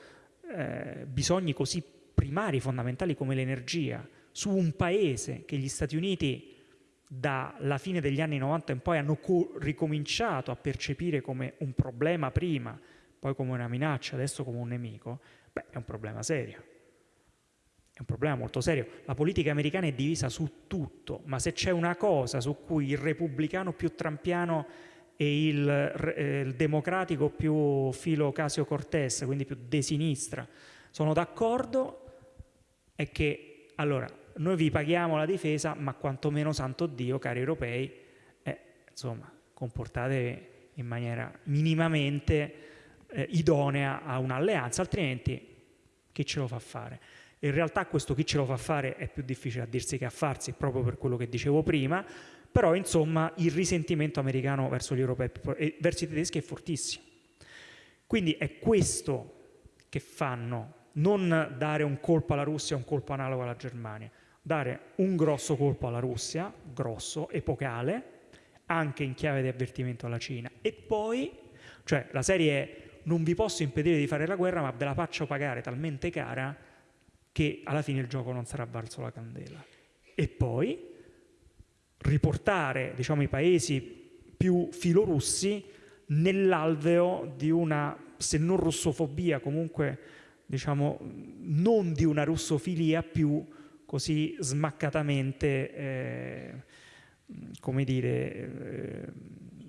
eh, bisogni così primari, fondamentali come l'energia, su un paese che gli Stati Uniti dalla fine degli anni 90 in poi hanno ricominciato a percepire come un problema prima, poi come una minaccia, adesso come un nemico, beh, è un problema serio un problema molto serio. La politica americana è divisa su tutto, ma se c'è una cosa su cui il repubblicano più trampiano e il, eh, il democratico più filo Casio Cortez, quindi più de sinistra, sono d'accordo, è che allora noi vi paghiamo la difesa, ma quantomeno santo Dio, cari europei, eh, insomma, comportatevi in maniera minimamente eh, idonea a un'alleanza, altrimenti chi ce lo fa fare? In realtà questo chi ce lo fa fare è più difficile a dirsi che a farsi, proprio per quello che dicevo prima, però insomma il risentimento americano verso gli europei e verso i tedeschi è fortissimo. Quindi è questo che fanno, non dare un colpo alla Russia, un colpo analogo alla Germania, dare un grosso colpo alla Russia, grosso, epocale, anche in chiave di avvertimento alla Cina, e poi, cioè la serie è non vi posso impedire di fare la guerra, ma ve la faccio pagare talmente cara che alla fine il gioco non sarà valso la candela. E poi riportare diciamo, i paesi più filorussi nell'alveo di una, se non russofobia, comunque diciamo, non di una russofilia più così smaccatamente, eh, come dire, eh,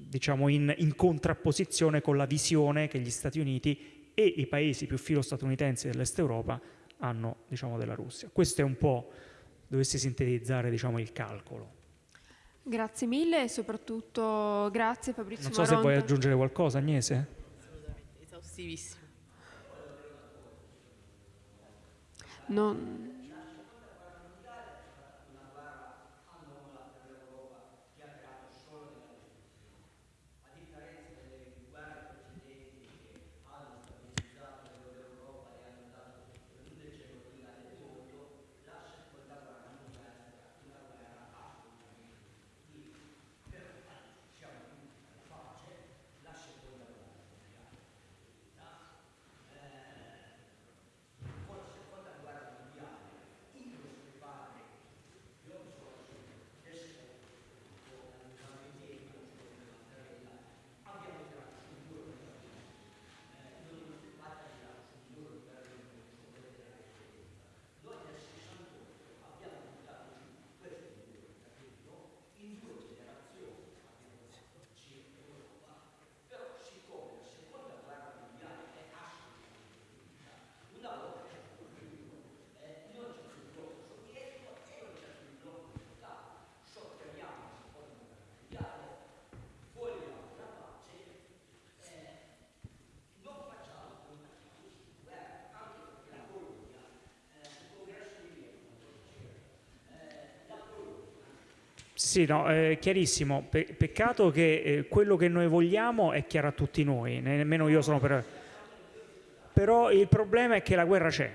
diciamo in, in contrapposizione con la visione che gli Stati Uniti e i paesi più filo-statunitensi dell'Est Europa hanno diciamo, della Russia. Questo è un po', dovessi sintetizzare diciamo, il calcolo. Grazie mille e soprattutto grazie Fabrizio Non so se vuoi Maronta. aggiungere qualcosa, Agnese. Assolutamente, esaustivissimo. Non- Sì, no, è chiarissimo. Pe- peccato che eh, quello che noi vogliamo è chiaro a tutti noi, ne- nemmeno io sono per... Però il problema è che la guerra c'è.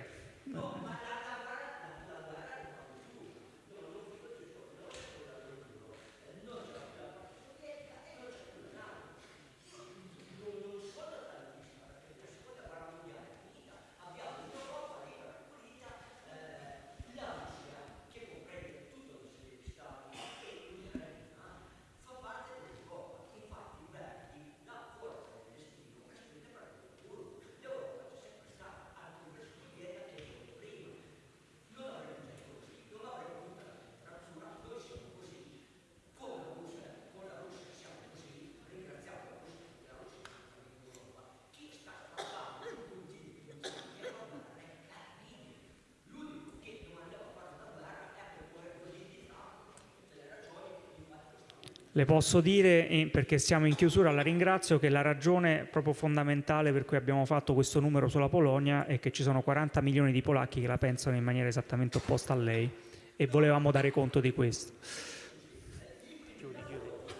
Le posso dire, perché siamo in chiusura, la ringrazio, che la ragione proprio fondamentale per cui abbiamo fatto questo numero sulla Polonia è che ci sono 40 milioni di polacchi che la pensano in maniera esattamente opposta a lei e volevamo dare conto di questo.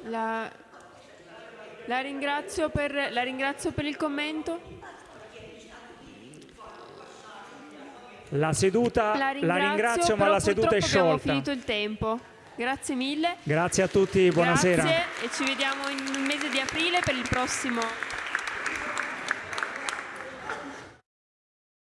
La, la ringrazio per, la ringrazio per il commento. La seduta, La la ringrazio, ringrazio, ma la seduta è purtroppo abbiamo sciolta. finito il tempo. Grazie mille. Grazie a tutti, buonasera. Grazie e ci vediamo in mese di aprile per il prossimo